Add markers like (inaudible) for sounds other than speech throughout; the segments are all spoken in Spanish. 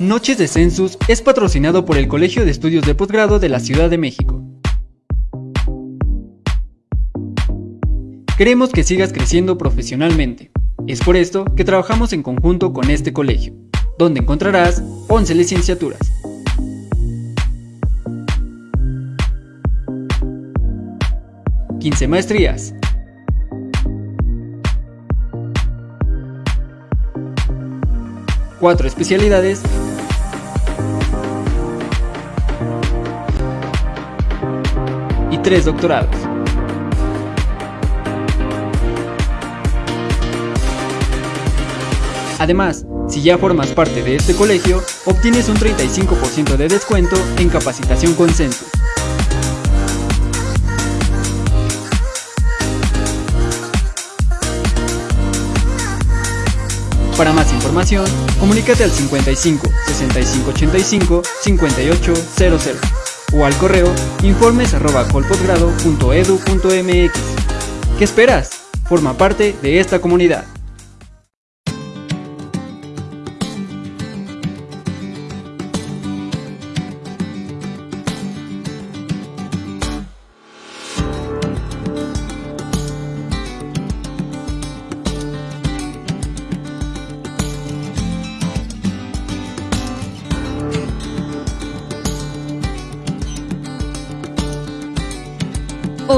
Noches de Census es patrocinado por el Colegio de Estudios de Posgrado de la Ciudad de México. Queremos que sigas creciendo profesionalmente. Es por esto que trabajamos en conjunto con este colegio, donde encontrarás 11 licenciaturas. ...15 maestrías... ...4 especialidades tres doctorados. Además, si ya formas parte de este colegio, obtienes un 35% de descuento en capacitación con Census. Para más información, comunícate al 55 65 85 58 00 o al correo informes arroba .edu .mx. ¿Qué esperas? Forma parte de esta comunidad.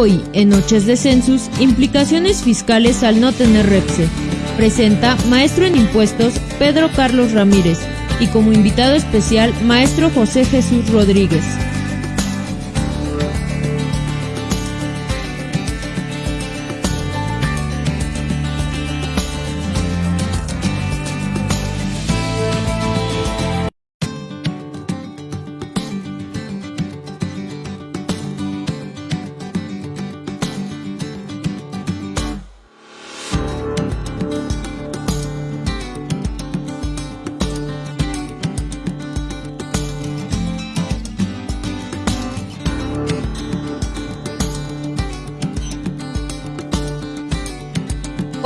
Hoy, en Noches de Census, implicaciones fiscales al no tener REPSE. Presenta maestro en impuestos Pedro Carlos Ramírez y como invitado especial maestro José Jesús Rodríguez.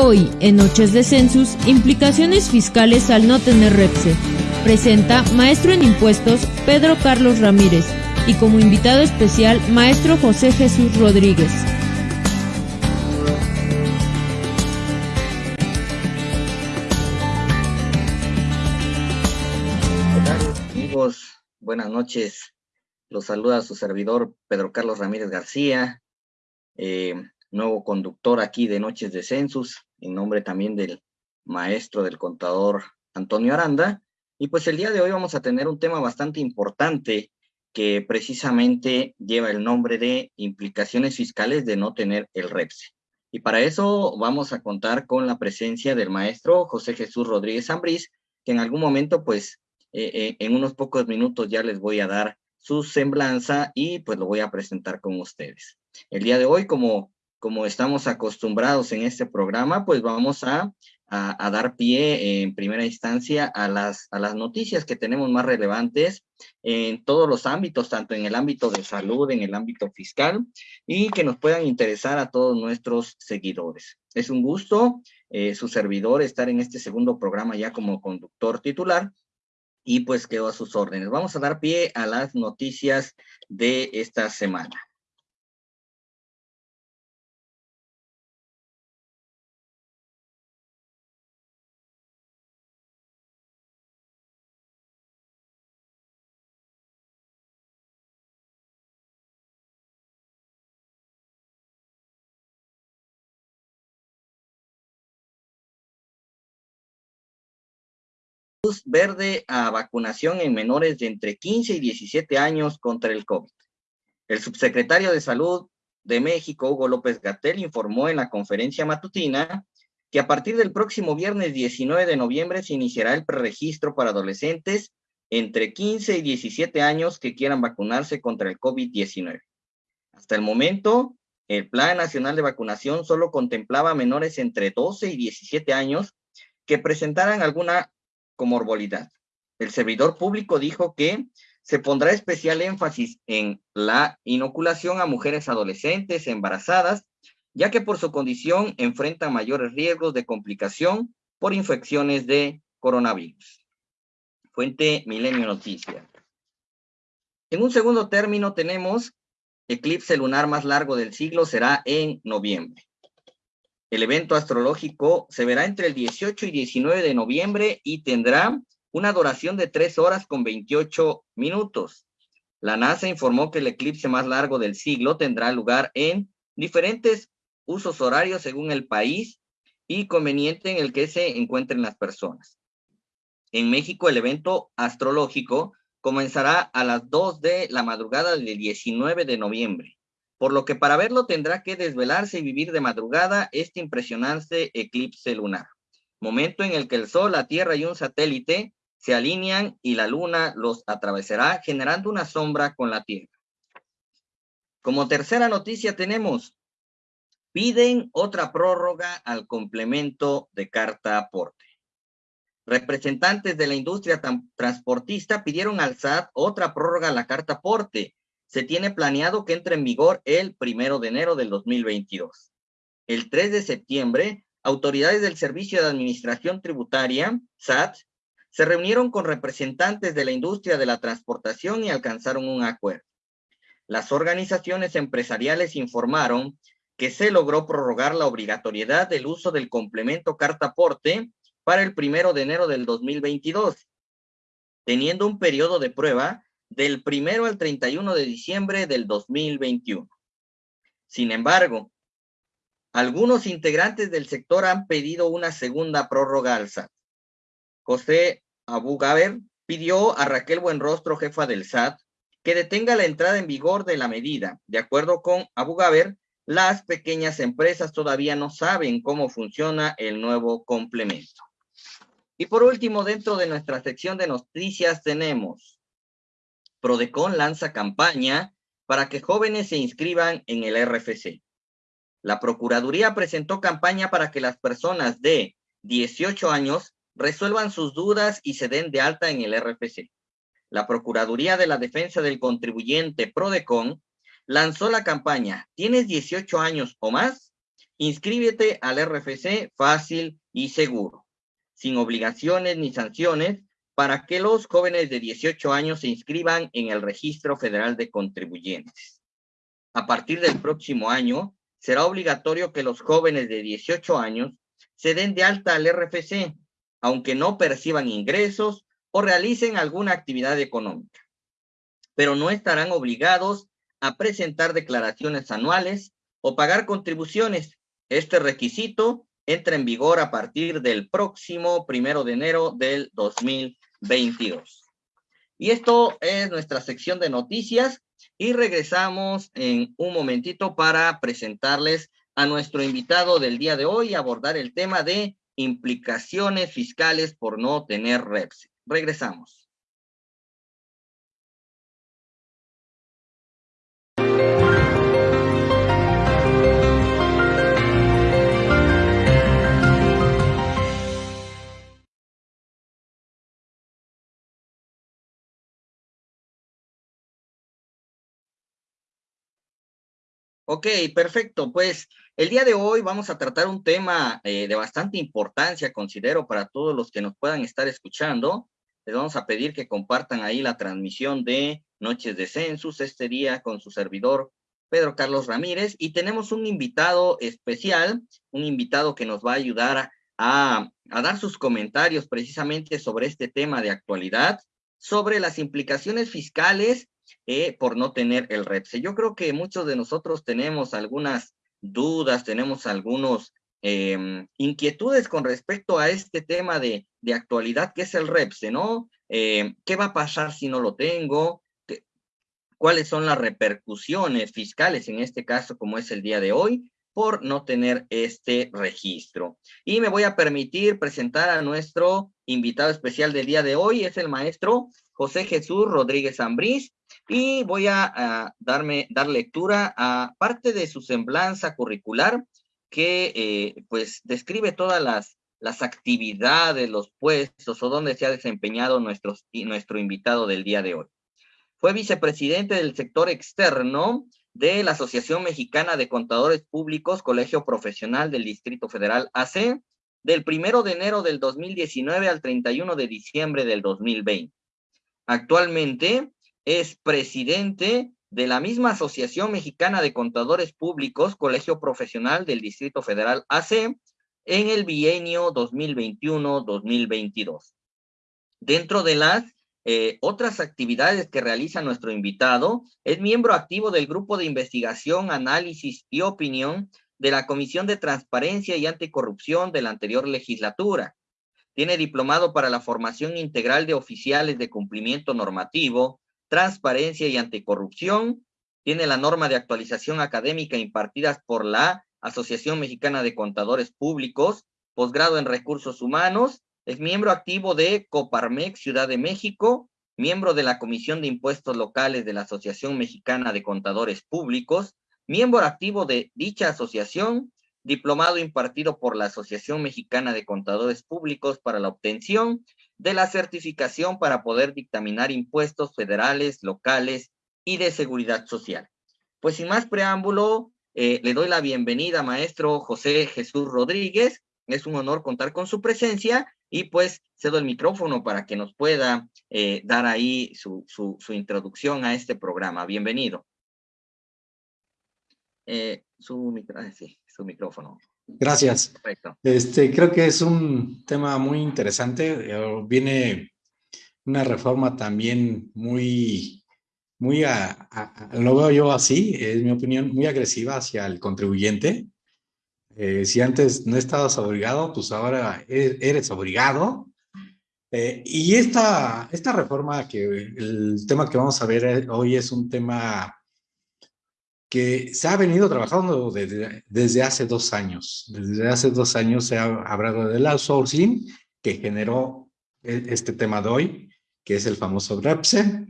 Hoy, en Noches de Census, implicaciones fiscales al no tener REPSE. Presenta maestro en impuestos Pedro Carlos Ramírez y como invitado especial maestro José Jesús Rodríguez. Hola amigos, buenas noches. Los saluda su servidor Pedro Carlos Ramírez García. Eh, nuevo conductor aquí de Noches de Census, en nombre también del maestro del contador Antonio Aranda. Y pues el día de hoy vamos a tener un tema bastante importante que precisamente lleva el nombre de implicaciones fiscales de no tener el REPSE. Y para eso vamos a contar con la presencia del maestro José Jesús Rodríguez Ambrís, que en algún momento, pues, eh, eh, en unos pocos minutos ya les voy a dar su semblanza y pues lo voy a presentar con ustedes. El día de hoy, como como estamos acostumbrados en este programa, pues vamos a, dar pie en primera instancia a las, noticias que tenemos más relevantes en todos los ámbitos, tanto en el ámbito de salud, en el ámbito fiscal, y que nos puedan interesar a todos nuestros seguidores. Es un gusto, eh, su servidor, estar en este segundo programa ya como conductor titular, y pues quedo a sus órdenes. Vamos a dar pie a las noticias de esta semana. Luz verde a vacunación en menores de entre 15 y 17 años contra el COVID. El subsecretario de Salud de México, Hugo López Gatel, informó en la conferencia matutina que a partir del próximo viernes 19 de noviembre se iniciará el preregistro para adolescentes entre 15 y 17 años que quieran vacunarse contra el COVID-19. Hasta el momento, el Plan Nacional de Vacunación solo contemplaba menores entre 12 y 17 años que presentaran alguna comorbilidad. El servidor público dijo que se pondrá especial énfasis en la inoculación a mujeres adolescentes embarazadas, ya que por su condición enfrentan mayores riesgos de complicación por infecciones de coronavirus. Fuente Milenio Noticias. En un segundo término tenemos eclipse lunar más largo del siglo será en noviembre. El evento astrológico se verá entre el 18 y 19 de noviembre y tendrá una duración de 3 horas con 28 minutos. La NASA informó que el eclipse más largo del siglo tendrá lugar en diferentes usos horarios según el país y conveniente en el que se encuentren las personas. En México, el evento astrológico comenzará a las 2 de la madrugada del 19 de noviembre, por lo que para verlo tendrá que desvelarse y vivir de madrugada este impresionante eclipse lunar, momento en el que el Sol, la Tierra y un satélite se alinean y la Luna los atravesará generando una sombra con la Tierra. Como tercera noticia tenemos, piden otra prórroga al complemento de carta aporte. Representantes de la industria transportista pidieron al SAT otra prórroga a la carta aporte. Se tiene planeado que entre en vigor el primero de enero del 2022. El 3 de septiembre, autoridades del Servicio de Administración Tributaria, SAT, se reunieron con representantes de la industria de la transportación y alcanzaron un acuerdo. Las organizaciones empresariales informaron que se logró prorrogar la obligatoriedad del uso del complemento carta aporte para el primero de enero del 2022, teniendo un periodo de prueba del primero al 31 de diciembre del 2021. Sin embargo, algunos integrantes del sector han pedido una segunda prórroga al SAT. José Abu Gaber pidió a Raquel Buenrostro, jefa del SAT, que detenga la entrada en vigor de la medida. De acuerdo con Abu Gaber, las pequeñas empresas todavía no saben cómo funciona el nuevo complemento. Y por último, dentro de nuestra sección de noticias tenemos, Prodecon lanza campaña para que jóvenes se inscriban en el RFC. La Procuraduría presentó campaña para que las personas de 18 años resuelvan sus dudas y se den de alta en el RFC. La Procuraduría de la Defensa del Contribuyente Prodecon lanzó la campaña ¿Tienes 18 años o más? Inscríbete al RFC fácil y seguro sin obligaciones ni sanciones, para que los jóvenes de 18 años se inscriban en el Registro Federal de Contribuyentes. A partir del próximo año, será obligatorio que los jóvenes de 18 años se den de alta al RFC, aunque no perciban ingresos o realicen alguna actividad económica. Pero no estarán obligados a presentar declaraciones anuales o pagar contribuciones. Este requisito entra en vigor a partir del próximo primero de enero del 2022. Y esto es nuestra sección de noticias y regresamos en un momentito para presentarles a nuestro invitado del día de hoy y abordar el tema de implicaciones fiscales por no tener REPS. Regresamos. Ok, perfecto. Pues el día de hoy vamos a tratar un tema eh, de bastante importancia, considero, para todos los que nos puedan estar escuchando. Les vamos a pedir que compartan ahí la transmisión de Noches de Census este día con su servidor Pedro Carlos Ramírez y tenemos un invitado especial, un invitado que nos va a ayudar a, a dar sus comentarios precisamente sobre este tema de actualidad, sobre las implicaciones fiscales eh, por no tener el REPSE. Yo creo que muchos de nosotros tenemos algunas dudas, tenemos algunos em, inquietudes con respecto a este tema de, actualidad que es el REPSE, ¿no? Em, ¿Qué va a pasar si no lo tengo? ¿Cuáles son las repercusiones fiscales en este caso como es el día de hoy? por no tener este registro. Y me voy a permitir presentar a nuestro invitado especial del día de hoy, es el maestro José Jesús Rodríguez Ambrís, y voy a, darme, dar lectura a parte de su semblanza curricular que eh, pues describe todas las, las actividades, los puestos o donde se ha desempeñado nuestro invitado del día de hoy. Fue vicepresidente del sector externo de la Asociación Mexicana de Contadores Públicos, Colegio Profesional del Distrito Federal AC, del primero de enero del 2019 al 31 de diciembre del 2020. Actualmente es presidente de la misma Asociación Mexicana de Contadores Públicos, Colegio Profesional del Distrito Federal AC, en el bienio 2021-2022. Dentro de las eh, otras actividades que realiza nuestro invitado, es miembro activo del Grupo de Investigación, Análisis y Opinión de la Comisión de Transparencia y Anticorrupción de la anterior legislatura. Tiene diplomado para la formación integral de oficiales de cumplimiento normativo, transparencia y anticorrupción. Tiene la norma de actualización académica impartidas por la Asociación Mexicana de Contadores Públicos, posgrado en recursos humanos. Es miembro activo de Coparmex Ciudad de México, miembro de la Comisión de Impuestos Locales de la Asociación Mexicana de Contadores Públicos, miembro activo de dicha asociación, diplomado impartido por la Asociación Mexicana de Contadores Públicos para la obtención de la certificación para poder dictaminar impuestos federales, locales y de seguridad social. Pues sin más preámbulo, eh, le doy la bienvenida, maestro José Jesús Rodríguez. Es un honor contar con su presencia y pues cedo el micrófono para que nos pueda eh, dar ahí su, su, introducción a este programa. Bienvenido. Eh, ah, su micrófono. Gracias. Perfecto. Este, creo que es un tema muy interesante. Eh, viene una reforma también muy, muy, a, lo veo yo así, es mi opinión, muy agresiva hacia el contribuyente. Eh, si antes no estabas obligado, pues ahora e, eres obligado. y esta, esta reforma, que el tema que vamos a ver hoy es un tema que se ha venido trabajando desde, desde, hace dos años. Desde hace dos años se ha hablado del outsourcing que generó e, este tema de hoy, que es el famoso REPSE.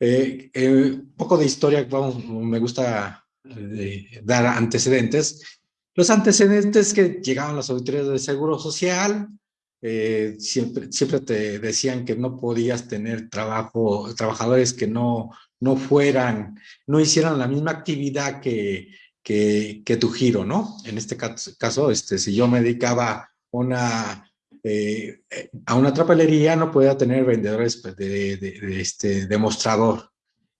Eh, eh, un poco de historia, vamos, me gusta eh, dar antecedentes. Los antecedentes que llegaban las auditorías de Seguro Social, siempre, siempre te decían que no podías tener trabajo, trabajadores que no no fueran, no hicieran la misma actividad que, que, que tu giro, ¿no? En este caso, este, si yo me dedicaba una, eh, a una trapelería, no podía tener vendedores pues, de, de, este demostrador.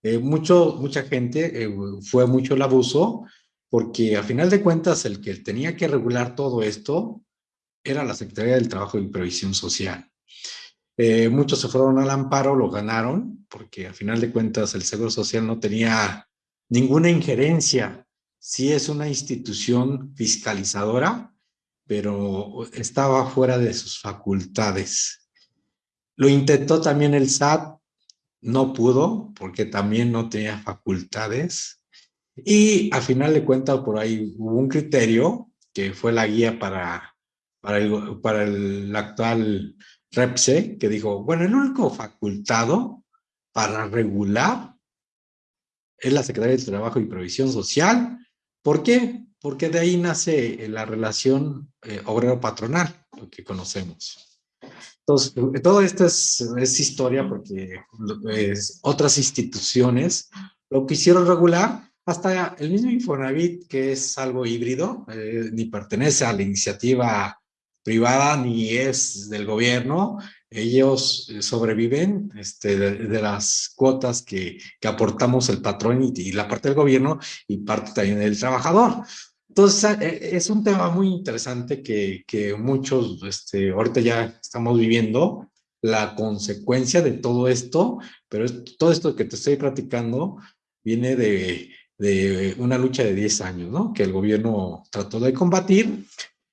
Eh, mucho, mucha gente, eh, fue mucho el abuso, porque a final de cuentas el que tenía que regular todo esto era la Secretaría del Trabajo y Previsión Social. Eh, muchos se fueron al amparo, lo ganaron, porque al final de cuentas el Seguro Social no tenía ninguna injerencia. Sí es una institución fiscalizadora, pero estaba fuera de sus facultades. Lo intentó también el SAT, no pudo, porque también no tenía facultades. Y al final de cuentas por ahí hubo un criterio que fue la guía para, para, el, para el actual REPSE, que dijo, bueno, el único facultado para regular es la Secretaría de Trabajo y Provisión Social. ¿Por qué? Porque de ahí nace la relación eh, obrero-patronal, lo que conocemos. Entonces, todo esto es, es historia porque otras instituciones lo quisieron regular, hasta el mismo Infonavit, que es algo híbrido, eh, ni pertenece a la iniciativa privada ni es del gobierno, ellos eh, sobreviven este, de, las cuotas que, que, aportamos el patrón y, la parte del gobierno y parte también del trabajador. Entonces, eh, es un tema muy interesante que, que muchos, este, ahorita ya estamos viviendo la consecuencia de todo esto, pero todo esto que te estoy platicando viene de, de una lucha de 10 años, ¿no? Que el gobierno trató de combatir,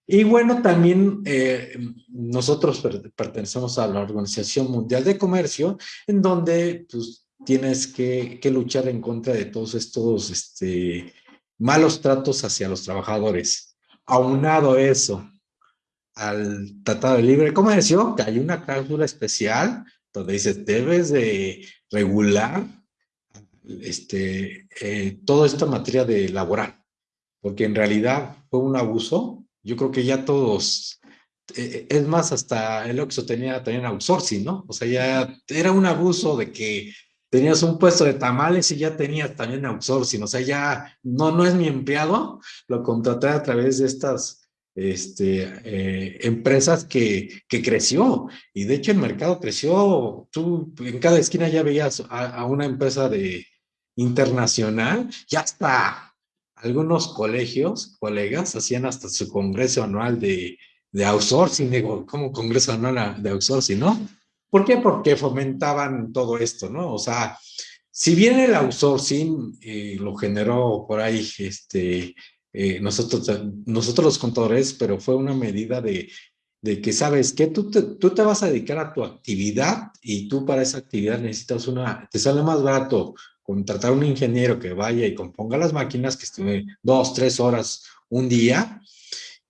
y bueno, también eh, nosotros pertenecemos a la Organización Mundial de Comercio, en donde pues, tienes que, luchar en contra de todos estos este, malos tratos hacia los trabajadores. Aunado eso al Tratado de Libre Comercio, hay una cláusula especial donde dice, debes de regular este, eh, todo esto en materia de laboral, porque en realidad fue un abuso yo creo que ya todos, eh, es más, hasta el Oxxo tenía también outsourcing, ¿no? O sea, ya era un abuso de que tenías un puesto de tamales y ya tenías también outsourcing, o sea, ya no, no es mi empleado, lo contraté a través de estas este, eh, empresas que, que, creció. Y de hecho el mercado creció. Tú en cada esquina ya veías a, una empresa de internacional ya hasta algunos colegios, colegas, hacían hasta su congreso anual de, de outsourcing, digo, como congreso anual de outsourcing, ¿no? ¿Por qué? Porque fomentaban todo esto, ¿no? O sea, si bien el outsourcing eh, lo generó por ahí este, eh, nosotros, nosotros los contadores, pero fue una medida de, de que sabes que tú tú te vas a dedicar a tu actividad y tú para esa actividad necesitas una, te sale más barato contratar a un ingeniero que vaya y componga las máquinas, que esté dos, tres horas un día,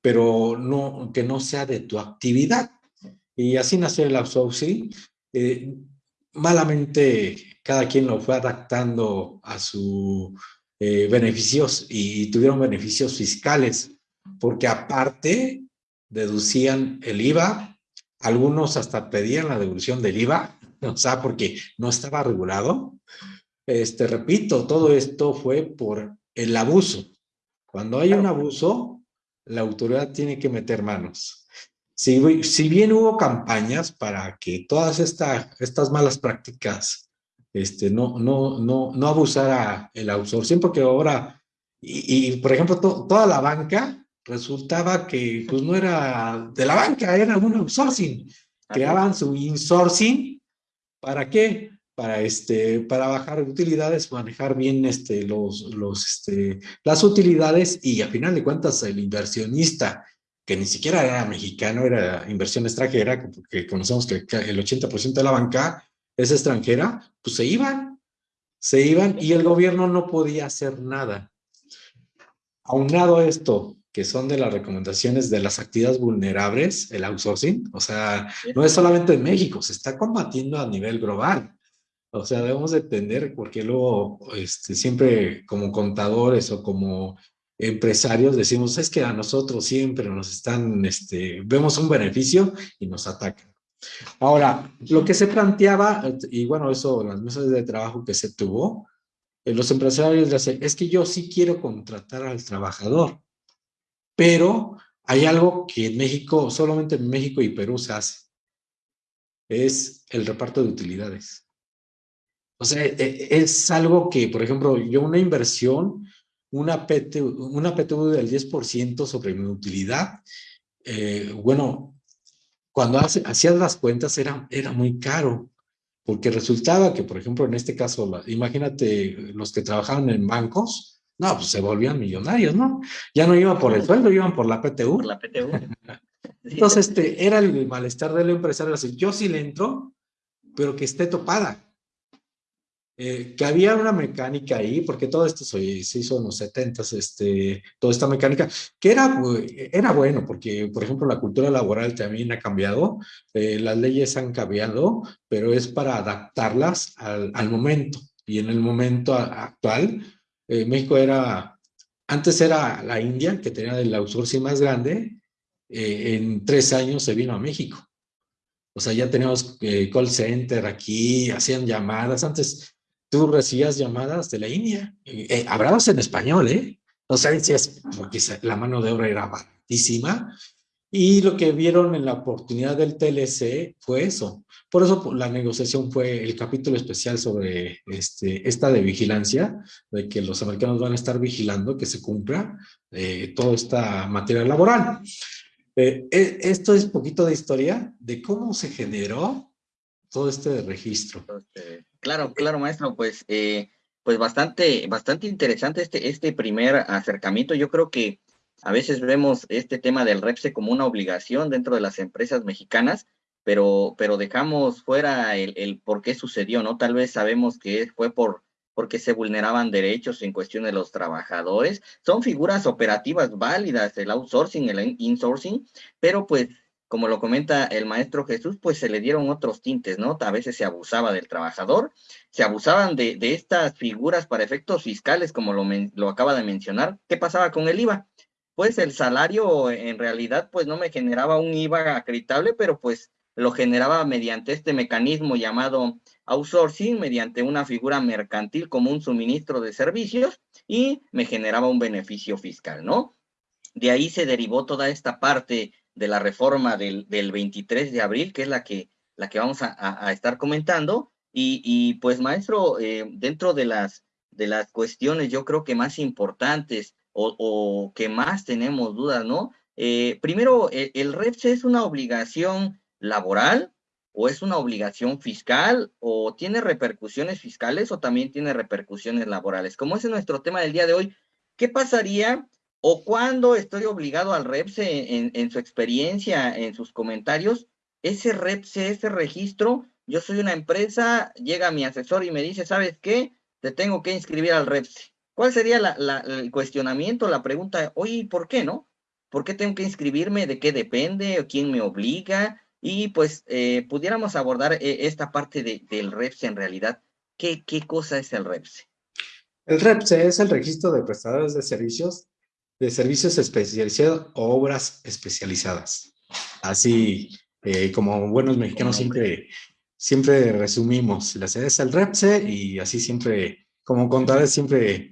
pero no, que no sea de tu actividad. Y así nació el outsourcing. Eh, malamente cada quien lo fue adaptando a su eh, beneficios y tuvieron beneficios fiscales, porque aparte deducían el IVA, algunos hasta pedían la devolución del IVA, (laughs) o sea, porque no estaba regulado. Este, repito, todo esto fue por el abuso. Cuando hay un abuso, la autoridad tiene que meter manos. Si, si bien hubo campañas para que todas estas malas prácticas este, no, no, no, no abusar el outsourcing, porque ahora, y, por ejemplo, toda la banca resultaba que pues no era de la banca, era un outsourcing. Creaban su insourcing, ¿para qué? Para, este, para bajar utilidades, manejar bien este, los, los, este, las utilidades y a final de cuentas el inversionista, que ni siquiera era mexicano, era inversión extranjera, porque conocemos que el 80% de la banca es extranjera, pues se iban, se iban y el gobierno no podía hacer nada. Aunado a esto, que son de las recomendaciones de las actividades vulnerables, el outsourcing, o sea, no es solamente en México, se está combatiendo a nivel global. O sea, debemos de entender, porque luego este, siempre como contadores o como empresarios decimos, es que a nosotros siempre nos están, este, vemos un beneficio y nos atacan. Ahora, lo que se planteaba, y bueno, eso, las mesas de trabajo que se tuvo, eh, los empresarios dicen, es que yo sí quiero contratar al trabajador, pero hay algo que en México, solamente en México y Perú se hace, es el reparto de utilidades. O sea, e, e, es algo que, por ejemplo, yo una inversión, una, PT, una PTU del 10% sobre mi utilidad, eh, bueno, cuando hacías las cuentas era, era muy caro, porque resultaba que, por ejemplo, en este caso, imagínate los que trabajaban en bancos, no, pues se volvían millonarios, ¿no? Ya no iban por el sueldo, iban por la PTU. Por la PTU. (laughs) Entonces, este, era el malestar del empresario, yo sí le entro, pero que esté topada. Eh, que había una mecánica ahí, porque todo esto se, hizo en los 70 este, toda esta mecánica, que era, era bueno, porque, por ejemplo, la cultura laboral también ha cambiado, eh, las leyes han cambiado, pero es para adaptarlas al, al momento. Y en el momento actual, eh, México era, antes era la India, que tenía el outsourcing más grande, en tres años se vino a México. O sea, ya tenemos call center aquí, hacían llamadas. Antes tú recibías llamadas de la India, eh, hablabas en español, ¿eh? O sea, decías, porque la mano de obra era baratísima, y lo que vieron en la oportunidad del TLC fue eso. Por eso la negociación fue el capítulo especial sobre este, esta de vigilancia, de que los americanos van a estar vigilando que se cumpla eh, toda esta materia laboral. Eh, eh, esto es poquito de historia de cómo se generó todo este registro. Claro, claro, maestro, pues, eh, pues bastante, bastante interesante este, este primer acercamiento. Yo creo que a veces vemos este tema del REPSE como una obligación dentro de las empresas mexicanas, pero, pero dejamos fuera el, el por qué sucedió, ¿no? Tal vez sabemos que fue por porque se vulneraban derechos en cuestión de los trabajadores. Son figuras operativas válidas, el outsourcing, el insourcing, pero pues como lo comenta el maestro Jesús, pues se le dieron otros tintes, ¿no? A veces se abusaba del trabajador, se abusaban de, estas figuras para efectos fiscales, como lo, lo acaba de mencionar. ¿Qué pasaba con el IVA? Pues el salario en realidad pues no me generaba un IVA acreditable, pero pues lo generaba mediante este mecanismo llamado outsourcing, mediante una figura mercantil como un suministro de servicios y me generaba un beneficio fiscal, ¿no? de ahí se derivó toda esta parte de la reforma del, 23 de abril, que es la que, la que vamos a, estar comentando. Y, pues, maestro, eh, dentro de las, de las cuestiones, yo creo que más importantes o, que más tenemos dudas, ¿no? Eh, primero, el, el REPSE es una obligación laboral o es una obligación fiscal o tiene repercusiones fiscales o también tiene repercusiones laborales. Como es nuestro tema del día de hoy, ¿qué pasaría o cuándo estoy obligado al REPSE en, su experiencia, en sus comentarios? Ese REPSE, ese registro, yo soy una empresa, llega mi asesor y me dice, ¿sabes qué? Te tengo que inscribir al REPSE. ¿Cuál sería el cuestionamiento, la pregunta? Oye, ¿por qué no? ¿Por qué tengo que inscribirme? ¿De qué depende? ¿Quién me obliga? Y pues eh, pudiéramos abordar eh, esta parte del REPSE en realidad. ¿Qué, ¿Qué cosa es el REPSE? El REPSE es el registro de prestadores de servicios, de servicios especializados o obras especializadas. Así eh, como buenos mexicanos siempre, siempre resumimos, la sede es REPSE y así siempre, como contadores siempre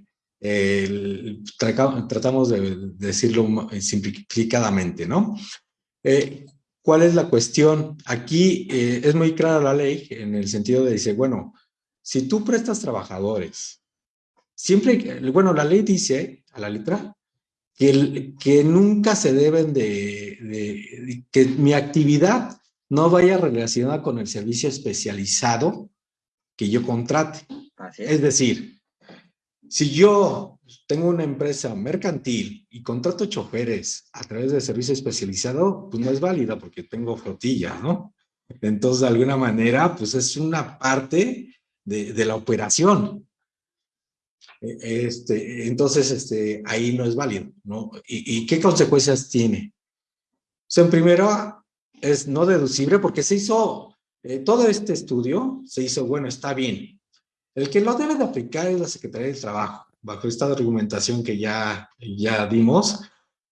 tratamos de, decirlo simplificadamente, ¿no? ¿Cuál es la cuestión? Aquí eh, es muy clara la ley en el sentido de dice, bueno, si tú prestas trabajadores, siempre, bueno, la ley dice a la letra que, que nunca se deben de, que mi actividad no vaya relacionada con el servicio especializado que yo contrate. es decir, si yo tengo una empresa mercantil y contrato choferes a través de servicio especializado, pues no es válida porque tengo flotilla, ¿no? Entonces, de alguna manera, pues es una parte de, la operación. E, este, entonces, este, ahí no es válido, ¿no? ¿Y, qué consecuencias tiene? O sea, en primero, es no deducible porque se hizo, eh, todo este estudio se hizo, bueno, está bien. El que lo debe de aplicar es la Secretaría del Trabajo bajo esta argumentación que ya, ya dimos,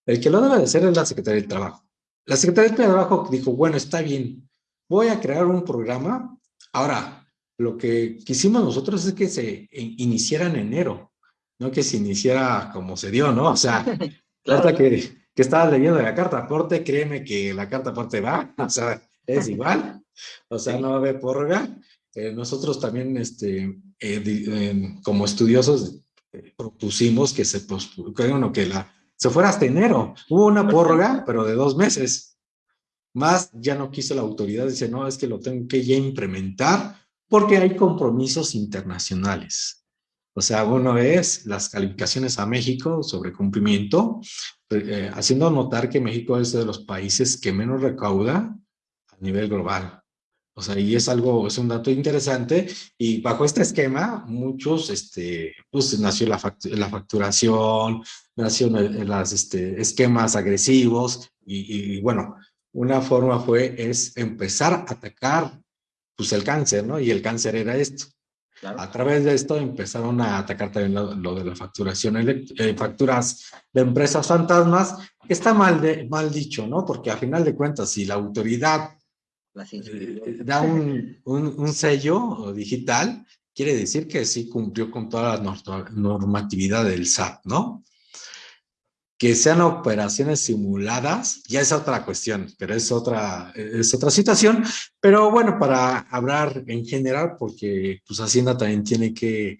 el que lo debe de hacer es la Secretaría del Trabajo. La Secretaría del Trabajo dijo, bueno, está bien, voy a crear un programa. Ahora, lo que quisimos nosotros es que se iniciara en enero, no que se iniciara como se dio, ¿no? O sea, (laughs) claro. que, que estaba leyendo la carta aporte, créeme que la carta aporte va, (laughs) o sea, es igual, o sea, no va a haber prórroga. Eh, nosotros también, este, eh, como estudiosos, propusimos que se, bueno, que la, se fuera hasta enero. Hubo una prórroga, pero de dos meses. Más ya no quiso la autoridad, dice, no, es que lo tengo que ya implementar porque hay compromisos internacionales. O sea, uno es las calificaciones a México sobre cumplimiento, eh, haciendo notar que México es de los países que menos recauda a nivel global. O sea, y es algo, es un dato interesante y bajo este esquema muchos, este, pues nació la, facturación, nació los este, esquemas agresivos y, bueno, una forma fue, es empezar a atacar, pues el cáncer, ¿no? Y el cáncer era esto. A través de esto empezaron a atacar también lo, de la facturación, eh, facturas de empresas fantasmas, que está mal, de, mal dicho, ¿no? Porque a final de cuentas, si la autoridad eh, da (laughs) un, un, sello digital, quiere decir que sí cumplió con toda la normatividad del SAT, ¿no? Que sean operaciones simuladas, ya es otra cuestión, pero es otra, es otra situación. Pero bueno, para hablar en general, porque pues Hacienda también tiene que,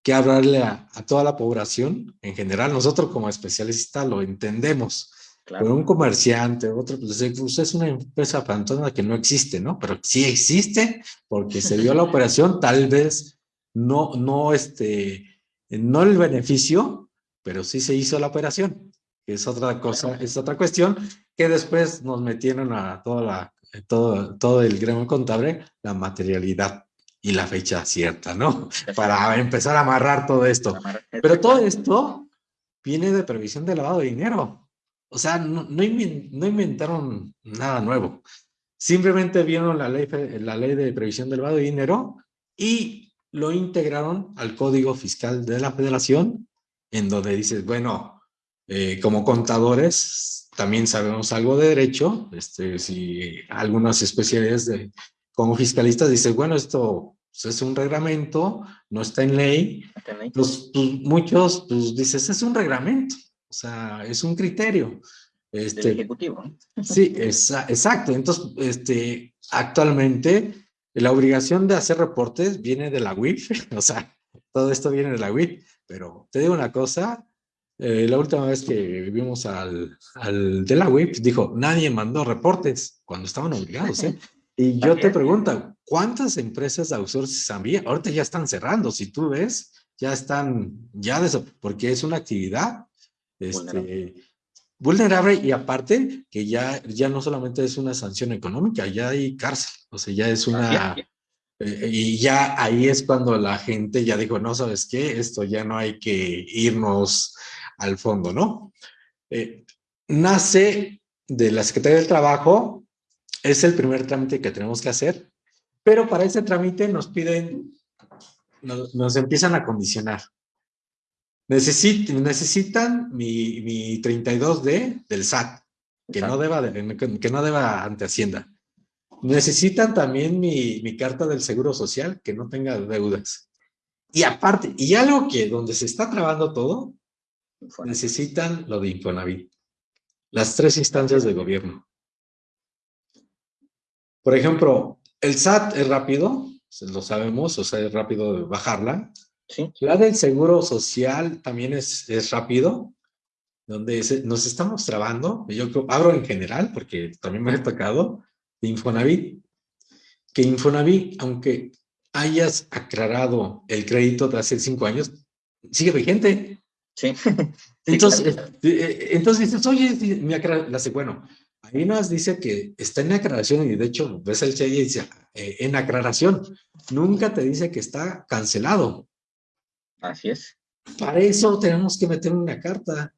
que hablarle a, a toda la población en general. Nosotros como especialistas lo entendemos, Claro. un comerciante, otro, pues, pues es una empresa fantasma que no existe, ¿no? Pero sí existe porque se dio la (laughs) operación, tal vez no, no, este, no el beneficio, pero sí se hizo la operación, que es otra cosa, es otra cuestión, que después nos metieron a toda la, todo, todo el gremio contable, la materialidad y la fecha cierta, ¿no? (laughs) Para empezar a amarrar todo esto. Pero todo esto viene de previsión de lavado de dinero. O sea, no, no, inventaron nada nuevo. Simplemente vieron la ley, la ley de previsión del lavado de dinero y lo integraron al Código Fiscal de la Federación, en donde dices, bueno, eh, como contadores también sabemos algo de derecho, este, si algunas especialidades de, como fiscalistas dices, bueno, esto pues, es un reglamento, no está en ley, pues, pues muchos pues dices, es un reglamento, o sea, es un criterio. Este, ejecutivo. Sí, exacto. Entonces, este, actualmente la obligación de hacer reportes viene de la UIF, (laughs) o sea, todo esto viene de la UIF, pero te digo una cosa, eh, la última vez que vivimos al, al de la UIF, dijo, nadie mandó reportes cuando estaban obligados, ¿eh? (laughs) Y yo te pregunto, ¿cuántas empresas de outsourcing había? Ahorita ya están cerrando, si tú ves, ya están, ya de eso, porque es una actividad este, vulnerable. y aparte que ya, ya no solamente es una sanción económica, ya hay cárcel, o sea, ya es una... Eh, y ya ahí es cuando la gente ya dijo, no, ¿sabes qué? Esto ya no hay que irnos al fondo, ¿no? Eh, nace de la Secretaría del Trabajo, es el primer trámite que tenemos que hacer, pero para ese trámite nos piden, nos, empiezan a condicionar. necesitan mi, mi 32D del SAT, que no, deba que no deba ante Hacienda. Necesitan también mi, mi, carta del Seguro Social, que no tenga deudas. Y aparte, y algo que donde se está trabando todo, necesitan lo de Infonavit. Las tres instancias de gobierno. Por ejemplo, el SAT es rápido, lo sabemos, o sea, es rápido bajarla. Sí. La del Seguro Social también es, es rápido, donde nos estamos trabando, yo abro en general, porque también me ha tocado, Infonavit, que Infonavit, aunque hayas aclarado el crédito de hace cinco años, sigue vigente. Sí. (laughs) Entonces, eh, eh, entonces dices, oye, me la bueno, Ahí nos dice que está en aclaración y de hecho ves el cheque y dice eh, en aclaración. Nunca te dice que está cancelado. Así es. Para eso tenemos que meter una carta.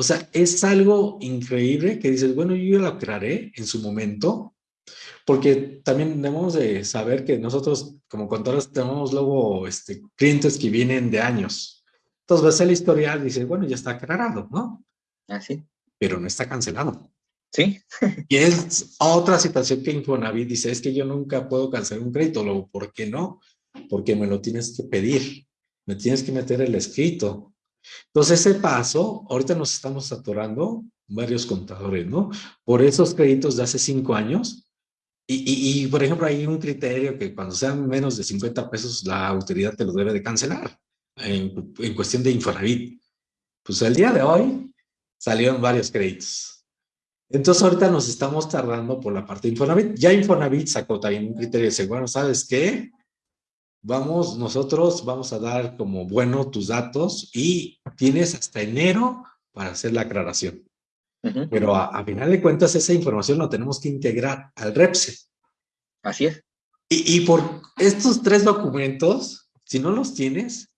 O sea, es algo increíble que dices, bueno, yo lo aclaré en su momento, porque también debemos de saber que nosotros como contadores tenemos luego este, clientes que vienen de años. Entonces ves el historial y dices, bueno, ya está aclarado, ¿no? Así. Pero no está cancelado. Sí. (laughs) y es otra situación que Infonavit dice, es que yo nunca puedo cancelar un crédito. Luego, ¿por qué no? Porque me lo tienes que pedir, me tienes que meter el escrito. Entonces, ese paso, ahorita nos estamos atorando varios contadores, ¿no? Por esos créditos de hace cinco años. Y, y, por ejemplo, hay un criterio que cuando sean menos de 50 pesos, la autoridad te lo debe de cancelar en, en cuestión de Infonavit. Pues el día de hoy salieron varios créditos entonces ahorita nos estamos tardando por la parte de Infonavit. Ya Infonavit sacó también un criterio de bueno, ¿sabes qué? Vamos, nosotros vamos a dar como bueno tus datos y tienes hasta enero para hacer la aclaración. Pero a, final de cuentas esa información la tenemos que integrar al REPSE. Así es. Y, por estos tres documentos, si no los tienes,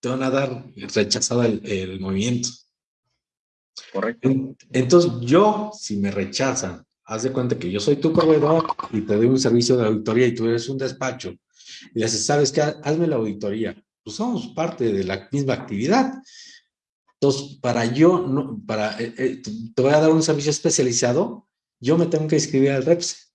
te van a dar rechazado el movimiento. Correcto. Entonces, yo, si me rechazan, haz de cuenta que yo soy tu proveedor y te doy un servicio de auditoría y tú eres un despacho, y le dices, ¿sabes qué? Hazme la auditoría. Pues somos parte de la misma actividad. Entonces, para yo, no, para, eh, eh, te voy a dar un servicio especializado, yo me tengo que inscribir al REPS.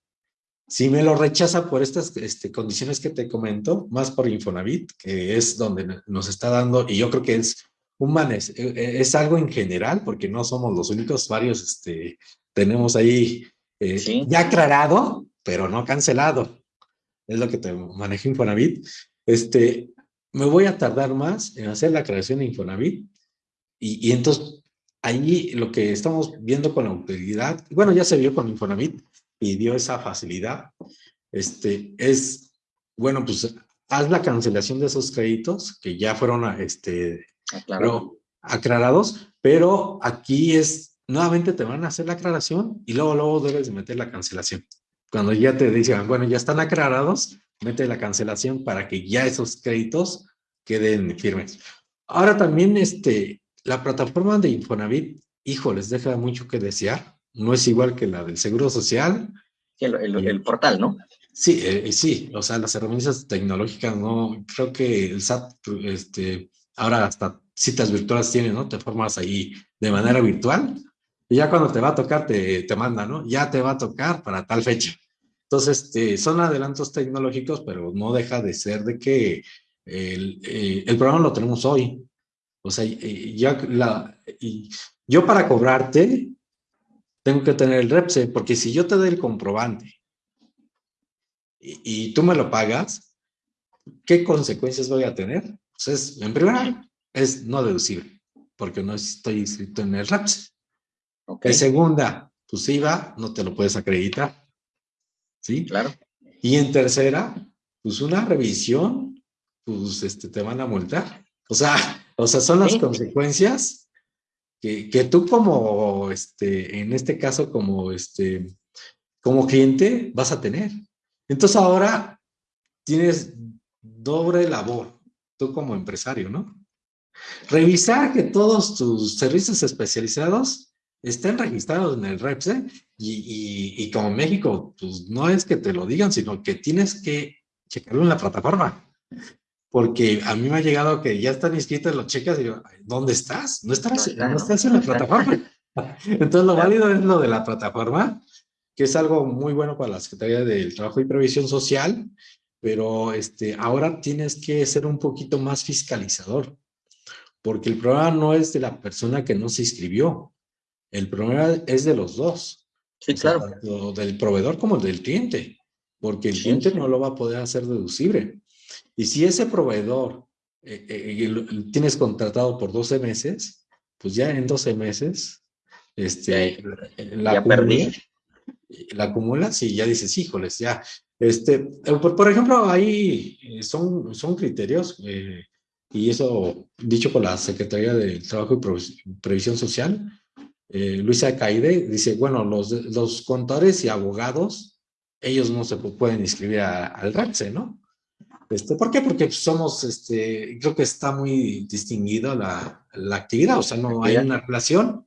Si me lo rechaza por estas este, condiciones que te comento, más por Infonavit, que es donde nos está dando, y yo creo que es humanes, eh, eh, es algo en general, porque no somos los únicos, varios este, tenemos ahí eh, ya aclarado, pero no cancelado. Es lo que te maneja Infonavit. Este, me voy a tardar más en hacer la creación de Infonavit y, y entonces ahí lo que estamos viendo con la autoridad, bueno, ya se vio con Infonavit y dio esa facilidad, este, es, bueno, pues haz la cancelación de esos créditos que ya fueron este, aclarados, pero aquí es, nuevamente te van a hacer la aclaración y luego, luego debes de meter la cancelación. Cuando ya te dicen, bueno, ya están aclarados, mete la cancelación para que ya esos créditos queden firmes. Ahora también este, la plataforma de Infonavit, hijo, les deja mucho que desear. No es igual que la del Seguro Social. el, el, portal, ¿no? Sí, eh, sí, o sea, las herramientas tecnológicas, no, creo que el SAT, este, ahora hasta citas virtuales tiene, ¿no? Te formas ahí de manera virtual y ya cuando te va a tocar te, te manda, ¿no? Ya te va a tocar para tal fecha. Entonces, este, son adelantos tecnológicos, pero no deja de ser de que el, eh, el programa lo tenemos hoy. O sea, yo, la, yo para cobrarte tengo que tener el REPSE, porque si yo te doy el comprobante y, tú me lo pagas, ¿qué consecuencias voy a tener? Pues en primera, es no deducible, porque no estoy inscrito en el REPSE. En segunda, pues IVA no te lo puedes acreditar. ¿Sí? Claro. Y en tercera, pues una revisión, pues este, te van a multar. O sea, o sea son las consecuencias que, que, tú como, este, en este caso, como, este, como cliente, vas a tener. Entonces ahora tienes doble labor, tú como empresario, ¿no? Revisar que todos tus servicios especializados estén registrados en el REPSE y, y, como México, pues no es que te lo digan, sino que tienes que checarlo en la plataforma. Porque a mí me ha llegado que ya están inscritos, lo checas y digo, ¿dónde estás? No estás, no, estás en la plataforma. (laughs) Entonces lo válido es lo de la plataforma, que es algo muy bueno para la Secretaría del Trabajo y Previsión Social, pero este, ahora tienes que ser un poquito más fiscalizador, porque el problema no es de la persona que no se inscribió, el problema es de los dos. Sí, claro. del proveedor como del cliente, porque el cliente no lo va a poder hacer deducible. Y si ese proveedor eh, eh, tienes contratado por 12 meses, pues ya en 12 meses este, la, acumulas, la acumulas y ya dices, híjoles, ya. Este, eh, por, ejemplo, ahí son, son criterios, y eso dicho por la Secretaría del Trabajo y Previsión Social, eh, Luisa Caide dice, bueno, los, los contadores y abogados, ellos no se pueden inscribir al RAPSE, ¿no? Este, ¿Por qué? Porque somos, este, creo que está muy distinguida la, la actividad, o sea, no hay una relación.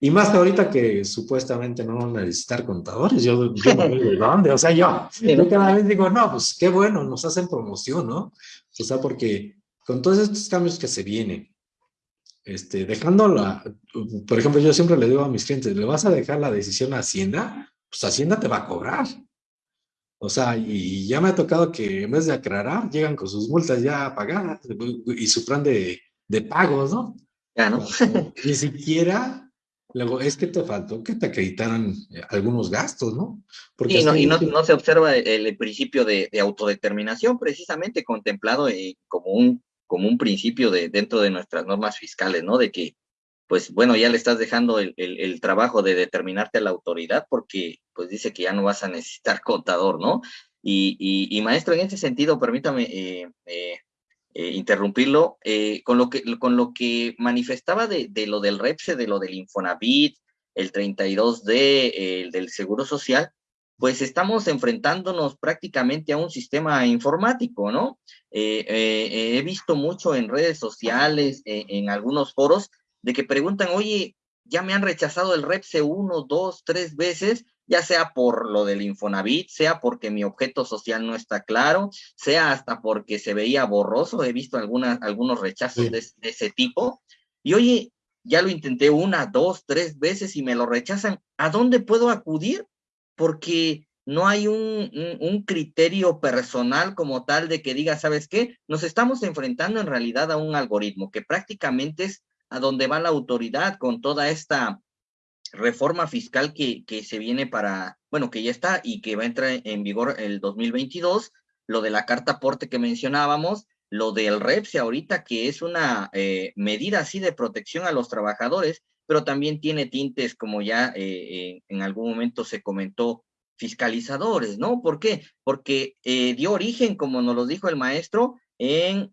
Y más que ahorita que supuestamente no van a necesitar contadores, yo, yo no veo de dónde, o sea, yo, yo cada vez digo, no, pues qué bueno, nos hacen promoción, ¿no? O sea, porque con todos estos cambios que se vienen, este, dejando la, por ejemplo, yo siempre le digo a mis clientes, ¿le vas a dejar la decisión a Hacienda? Pues Hacienda te va a cobrar. O sea, y ya me ha tocado que en vez de aclarar, llegan con sus multas ya pagadas y su plan de, de pagos, ¿no? Ya, ¿no? Ni siquiera, luego, es que te faltó que te acreditaran algunos gastos, ¿no? Porque y, no, y no, no, se observa el, principio de, de, autodeterminación precisamente contemplado eh, como un como un principio de, dentro de nuestras normas fiscales, ¿no? De que, pues bueno, ya le estás dejando el, el, trabajo de determinarte a la autoridad porque, pues dice que ya no vas a necesitar contador, ¿no? Y, y, maestro, en ese sentido, permítame eh, eh, eh, interrumpirlo, con, lo que, con lo que manifestaba de, de, lo del REPSE, de lo del Infonavit, el 32D, el del Seguro Social, pues estamos enfrentándonos prácticamente a un sistema informático, ¿no? Eh, eh, he visto mucho en redes sociales, eh, en algunos foros, de que preguntan, oye, ya me han rechazado el REPSE uno, dos, tres veces, ya sea por lo del Infonavit, sea porque mi objeto social no está claro, sea hasta porque se veía borroso, he visto algunas, algunos rechazos de, de ese tipo. Y oye, ya lo intenté una, dos, tres veces y me lo rechazan. ¿A dónde puedo acudir? Porque no hay un, un, criterio personal como tal de que diga, ¿sabes qué? Nos estamos enfrentando en realidad a un algoritmo que prácticamente es a donde va la autoridad con toda esta reforma fiscal que, que se viene para, bueno, que ya está y que va a entrar en vigor el 2022, lo de la carta aporte que mencionábamos, lo del REPSE ahorita, que es una eh, medida así de protección a los trabajadores, pero también tiene tintes, como ya eh, eh, en algún momento se comentó, fiscalizadores, ¿no? ¿Por qué? Porque eh, dio origen, como nos lo dijo el maestro, en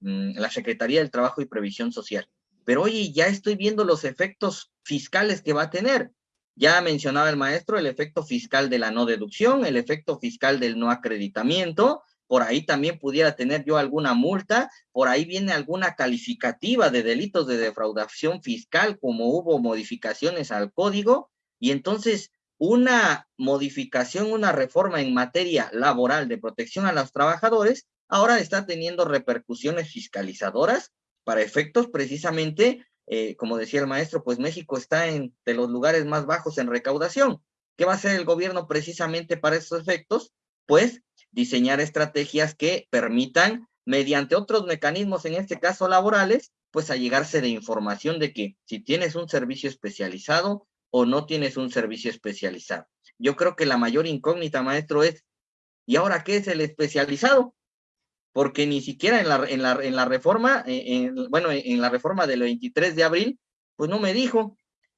mm, la Secretaría del Trabajo y Previsión Social. Pero oye, ya estoy viendo los efectos fiscales que va a tener. Ya mencionaba el maestro el efecto fiscal de la no deducción, el efecto fiscal del no acreditamiento, por ahí también pudiera tener yo alguna multa, por ahí viene alguna calificativa de delitos de defraudación fiscal, como hubo modificaciones al código, y entonces una modificación, una reforma en materia laboral de protección a los trabajadores, ahora está teniendo repercusiones fiscalizadoras para efectos precisamente, eh, como decía el maestro, pues México está entre los lugares más bajos en recaudación. ¿Qué va a hacer el gobierno precisamente para esos efectos? Pues diseñar estrategias que permitan, mediante otros mecanismos, en este caso laborales, pues a llegarse de información de que si tienes un servicio especializado o no tienes un servicio especializado. Yo creo que la mayor incógnita, maestro, es, ¿y ahora qué es el especializado? Porque ni siquiera en la, en la, en la reforma, eh, bueno, en la reforma del 23 de abril, pues no me dijo.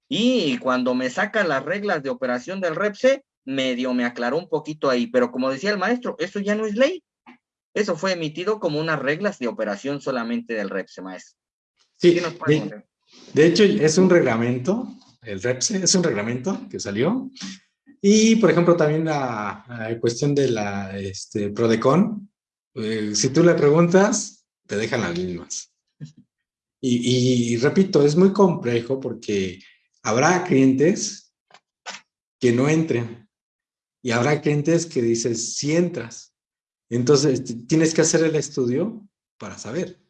Y cuando me saca las reglas de operación del REPSE, medio me aclaró un poquito ahí, pero como decía el maestro, eso ya no es ley. Eso fue emitido como unas reglas de operación solamente del REPSE, maestro. Sí, de, hecho es un reglamento, el REPSE es un reglamento que salió. Y, por ejemplo, también la, cuestión de la este, PRODECON, eh, si tú le preguntas, te dejan las mismas. Y, y, repito, es muy complejo porque habrá clientes que no entren y habrá clientes que dices, si entras. Entonces, tienes que hacer el estudio para saber.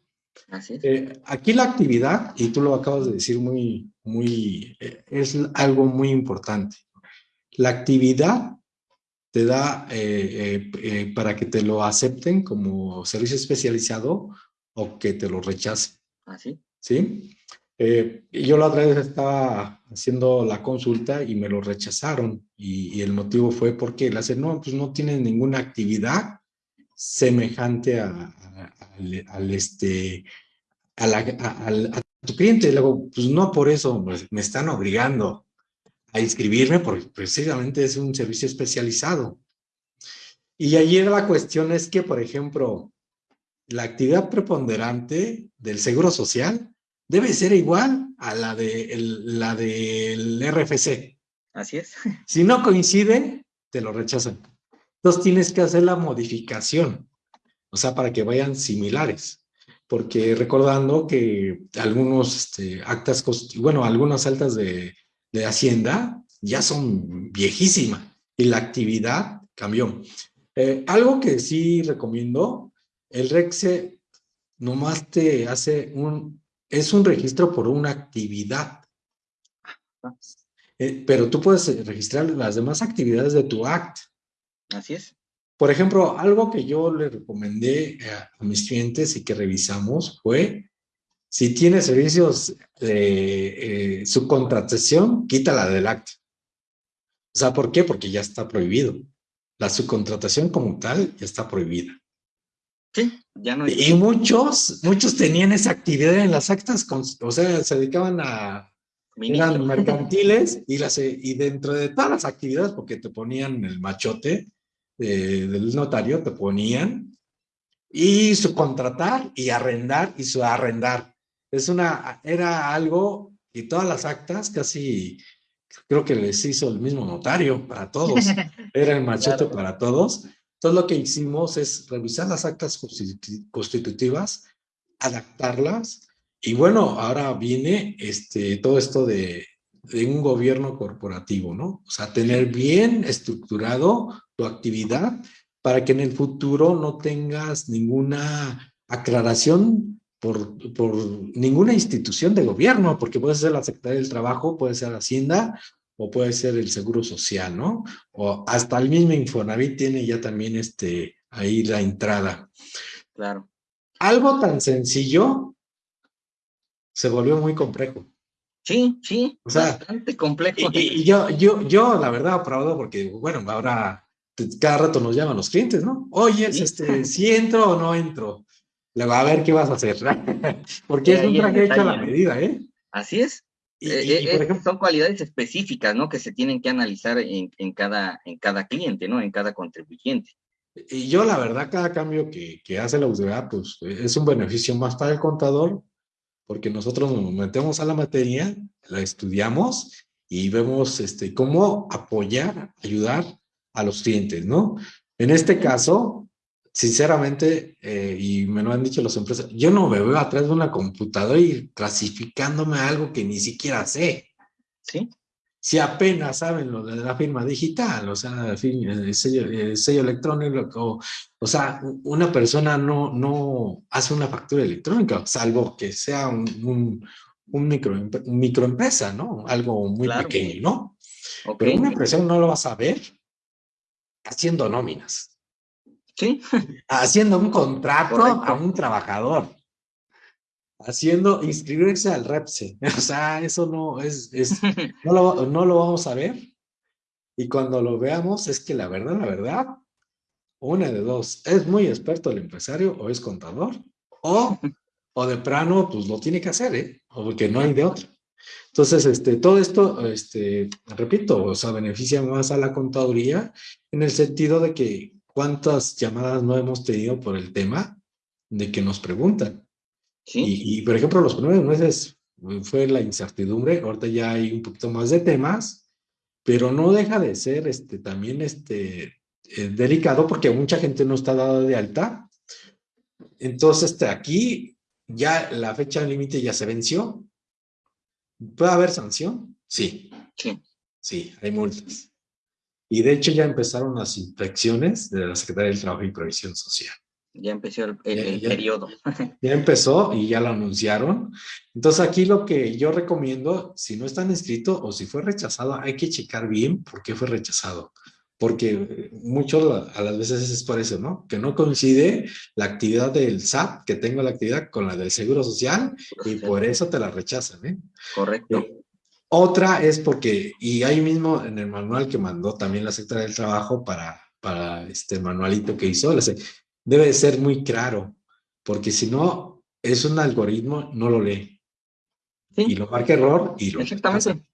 Eh, aquí la actividad, y tú lo acabas de decir muy, muy, eh, es algo muy importante. La actividad te da eh, para que te lo acepten como servicio especializado o que te lo rechacen. Así. ¿Sí? Yo la otra vez estaba haciendo la consulta y me lo rechazaron y, el motivo fue porque la no, pues no tienes ninguna actividad semejante a, al, este, a, la, a, tu cliente. luego, pues no por eso pues, me están obligando a inscribirme porque precisamente es un servicio especializado. Y ayer la cuestión es que, por ejemplo, la actividad preponderante del Seguro Social debe ser igual a la, de la del RFC. Así es. (laughs) Si no coincide, te lo rechazan. Entonces tienes que hacer la modificación o sea, para que vayan similares. Porque recordando que algunos este, actas, bueno, algunas altas de, de Hacienda ya son viejísimas y la actividad cambió. Eh, algo que sí recomiendo, el REXE nomás te hace un, es un registro por una actividad. Eh, pero tú puedes registrar las demás actividades de tu act. Así es. Por ejemplo, algo que yo le recomendé a, mis clientes y que revisamos fue, si tiene servicios de eh, subcontratación, quítala del acta. O sea, ¿por qué? Porque ya está prohibido. La subcontratación como tal ya está prohibida. Sí, ya no hay... Y muchos, muchos tenían esa actividad en las actas, o sea, se dedicaban a... Eran mercantiles y, las, y dentro de todas las actividades, porque te ponían el machote, del notario te ponían y su contratar y arrendar y su arrendar. Es una, era algo y todas las actas casi creo que les hizo el mismo notario para todos. (laughs) Era el machete para todos. Entonces lo que hicimos es revisar las actas constitutivas, adaptarlas y bueno, ahora viene este, todo esto de, un gobierno corporativo, ¿no? O sea, tener bien estructurado tu actividad para que en el futuro no tengas ninguna aclaración por, por ninguna institución de gobierno, porque puede ser la Secretaría del Trabajo, puede ser Hacienda o puede ser el Seguro Social, ¿no? O hasta el mismo Infonavit tiene ya también este, ahí la entrada. Claro. Algo tan sencillo se volvió muy complejo. Sí, sí, o sea, bastante complejo. Y, yo, yo, yo, la verdad, aplaudo porque, bueno, ahora cada rato nos llaman los clientes, ¿no? Oye, este, si entro o no entro. Le va a ver qué vas a hacer. (laughs) porque es un traje hecho a la medida, ¿eh? Así es. Y, eh, eh, por ejemplo, son cualidades específicas, ¿no? Que se tienen que analizar en, en, cada, en cada cliente, ¿no? En cada contribuyente. Y yo, la verdad, cada cambio que, que hace la UDA, pues es un beneficio más para el contador porque nosotros nos metemos a la materia, la estudiamos y vemos este, cómo apoyar, ayudar a los clientes, ¿no? En este caso, sinceramente, eh, y me lo han dicho las empresas, yo no me veo atrás de una computadora y clasificándome algo que ni siquiera sé. ¿Sí? si apenas saben lo de la firma digital, o sea, el sello, el sello electrónico, o, sea, una persona no, no hace una factura electrónica, salvo que sea un, un, micro, microempresa, ¿no? Algo muy pequeño, ¿no? Pero una empresa no lo va a saber haciendo nóminas. Sí. Haciendo un contrato a un trabajador. haciendo inscribirse al REPSE. (laughs) O sea, eso no es, es (laughs) no, lo, no lo vamos a ver. Y cuando lo veamos es que la verdad, la verdad, una de dos, es muy experto el empresario o es contador o, o de plano, pues lo tiene que hacer, ¿eh? O porque no hay de otro. Entonces, este, todo esto, este, repito, o sea, beneficia más a la contaduría en el sentido de que cuántas llamadas no hemos tenido por el tema de que nos preguntan. Y, por ejemplo, los primeros meses fue la incertidumbre, ahorita ya hay un poquito más de temas, pero no deja de ser este, también este, eh, delicado porque mucha gente no está dada de alta. Entonces, este, aquí ya la fecha límite ya se venció. ¿Puede haber sanción? Sí. Sí. Sí, hay multas. Y de hecho ya empezaron las inspecciones de la Secretaría del Trabajo y Previsión Social. Ya empezó el, periodo. (laughs) Ya empezó y ya lo anunciaron. Entonces aquí lo que yo recomiendo, si no están inscritos o si fue rechazado, hay que checar bien por qué fue rechazado. Porque mucho a las veces es por eso, ¿no? Que no coincide la actividad del SAT, que tengo la actividad con la del Seguro Social y por eso te la rechazan, ¿eh? Correcto. Eh, otra es porque, y ahí mismo en el manual que mandó también la Secretaría del Trabajo para, para este manualito que hizo, debe ser muy claro, porque si no, es un algoritmo, no lo lee. Y lo marca error y lo Exactamente.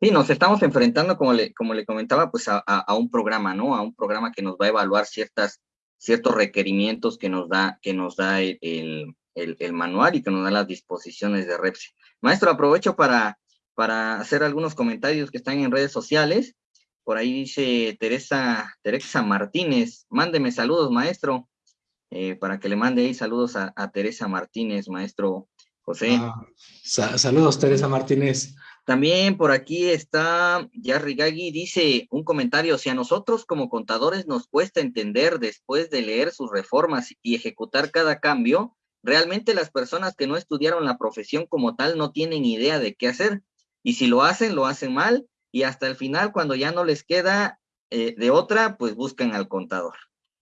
Sí, nos estamos enfrentando, como le, como le comentaba, pues a, a, un programa, ¿no? A un programa que nos va a evaluar ciertas, ciertos requerimientos que nos da, que nos da el, el, el manual y que nos da las disposiciones de REPSI. Maestro, aprovecho para, para hacer algunos comentarios que están en redes sociales. Por ahí dice Teresa, Teresa Martínez, mándeme saludos, maestro. Eh, para que le mande ahí saludos a, Teresa Martínez, maestro José. Ah, saludos, Teresa Martínez. También por aquí está Yarri Gagui, dice un comentario, si a nosotros como contadores nos cuesta entender después de leer sus reformas y ejecutar cada cambio, realmente las personas que no estudiaron la profesión como tal no tienen idea de qué hacer. Y si lo hacen, lo hacen mal y hasta el final, cuando ya no les queda eh, de otra, pues buscan al contador.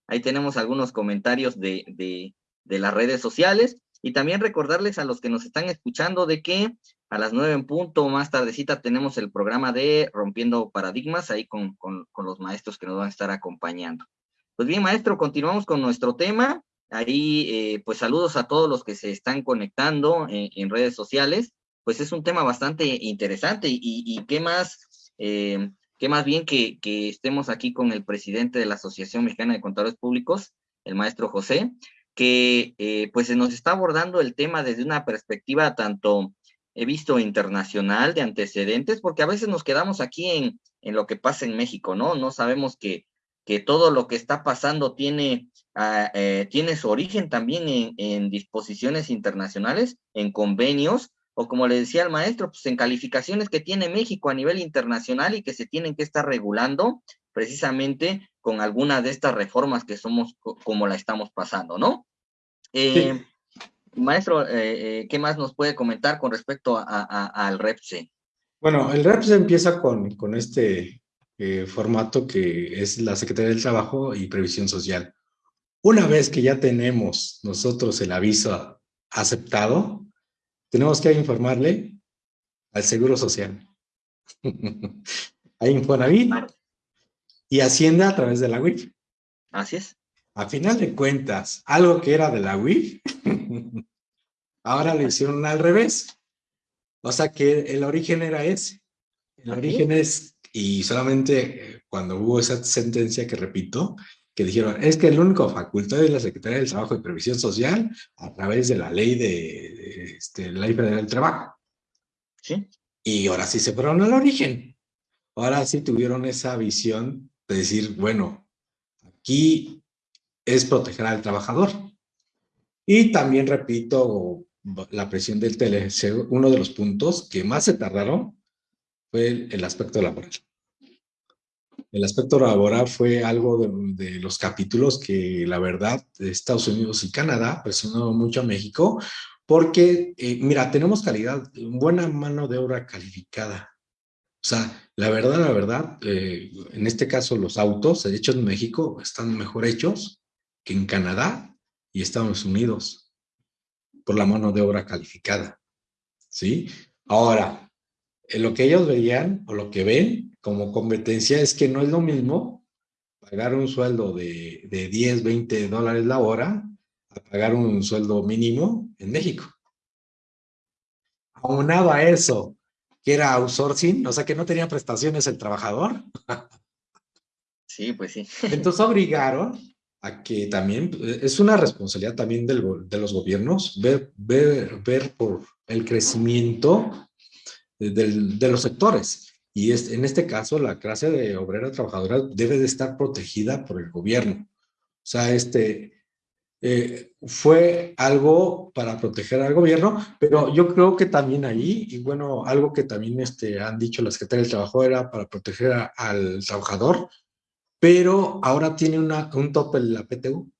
Ahí tenemos algunos comentarios de, de, las redes sociales. Y también recordarles a los que nos están escuchando de que a las nueve en punto, más tardecita, tenemos el programa de Rompiendo Paradigmas, ahí con, con, los maestros que nos van a estar acompañando. Pues bien, maestro, continuamos con nuestro tema. Ahí, eh, pues saludos a todos los que se están conectando en, redes sociales. Pues es un tema bastante interesante y, y qué más eh, que más bien que, estemos aquí con el presidente de la Asociación Mexicana de Contadores Públicos, el maestro José, que eh, pues se nos está abordando el tema desde una perspectiva tanto, he visto, internacional, de antecedentes, porque a veces nos quedamos aquí en, en lo que pasa en México, ¿no? No sabemos que, que todo lo que está pasando tiene, ah, eh, tiene su origen también en, en disposiciones internacionales, en convenios, o como le decía el maestro, pues en calificaciones que tiene México a nivel internacional y que se tienen que estar regulando precisamente con alguna de estas reformas que somos como la estamos pasando, ¿no? Eh, maestro, eh, eh, ¿qué más nos puede comentar con respecto al REPSE? Bueno, el REPSE empieza con, con este formato que es la Secretaría del Trabajo y Previsión Social. Una vez que ya tenemos nosotros el aviso aceptado, tenemos que informarle al Seguro Social, (laughs) a Infonavit y Hacienda a través de la WIF. Así es. A final de cuentas, algo que era de la WIF, (laughs) ahora lo hicieron al revés. O sea que el origen era ese. El origen es, y solamente cuando hubo esa sentencia que repito, que dijeron, es que el único facultad es la Secretaría del Trabajo y Previsión Social a través de la ley de, este, la ley federal del trabajo. Sí. Y ahora sí se fueron al origen. Ahora sí tuvieron esa visión de decir, bueno, aquí es proteger al trabajador. Y también repito, la presión del TLC, uno de los puntos que más se tardaron fue el, el aspecto laboral. El aspecto laboral fue algo de, los capítulos que la verdad Estados Unidos y Canadá presionó mucho a México porque, eh, mira, tenemos calidad, buena mano de obra calificada. O sea, la verdad, la verdad, eh, en este caso los autos hechos en México están mejor hechos que en Canadá y Estados Unidos. por la mano de obra calificada. ¿Sí? Ahora, lo que ellos veían o lo que ven como competencia es que no es lo mismo pagar un sueldo de, de 10, 20 dólares la hora a pagar un sueldo mínimo en México. Aunado a eso, que era outsourcing, o sea que no tenía prestaciones el trabajador. Sí, pues sí. Entonces obligaron a que también, es una responsabilidad también del, de los gobiernos, ver, ver, ver por el crecimiento del, de los sectores. Y es, en este caso, la clase de obrera trabajadora debe de estar protegida por el gobierno. O sea, este, eh, fue algo para proteger al gobierno, pero yo creo que también ahí, y bueno, algo que también este, han dicho las Secretaría del Trabajo era para proteger al trabajador, pero ahora tiene una, un tope en la PTU.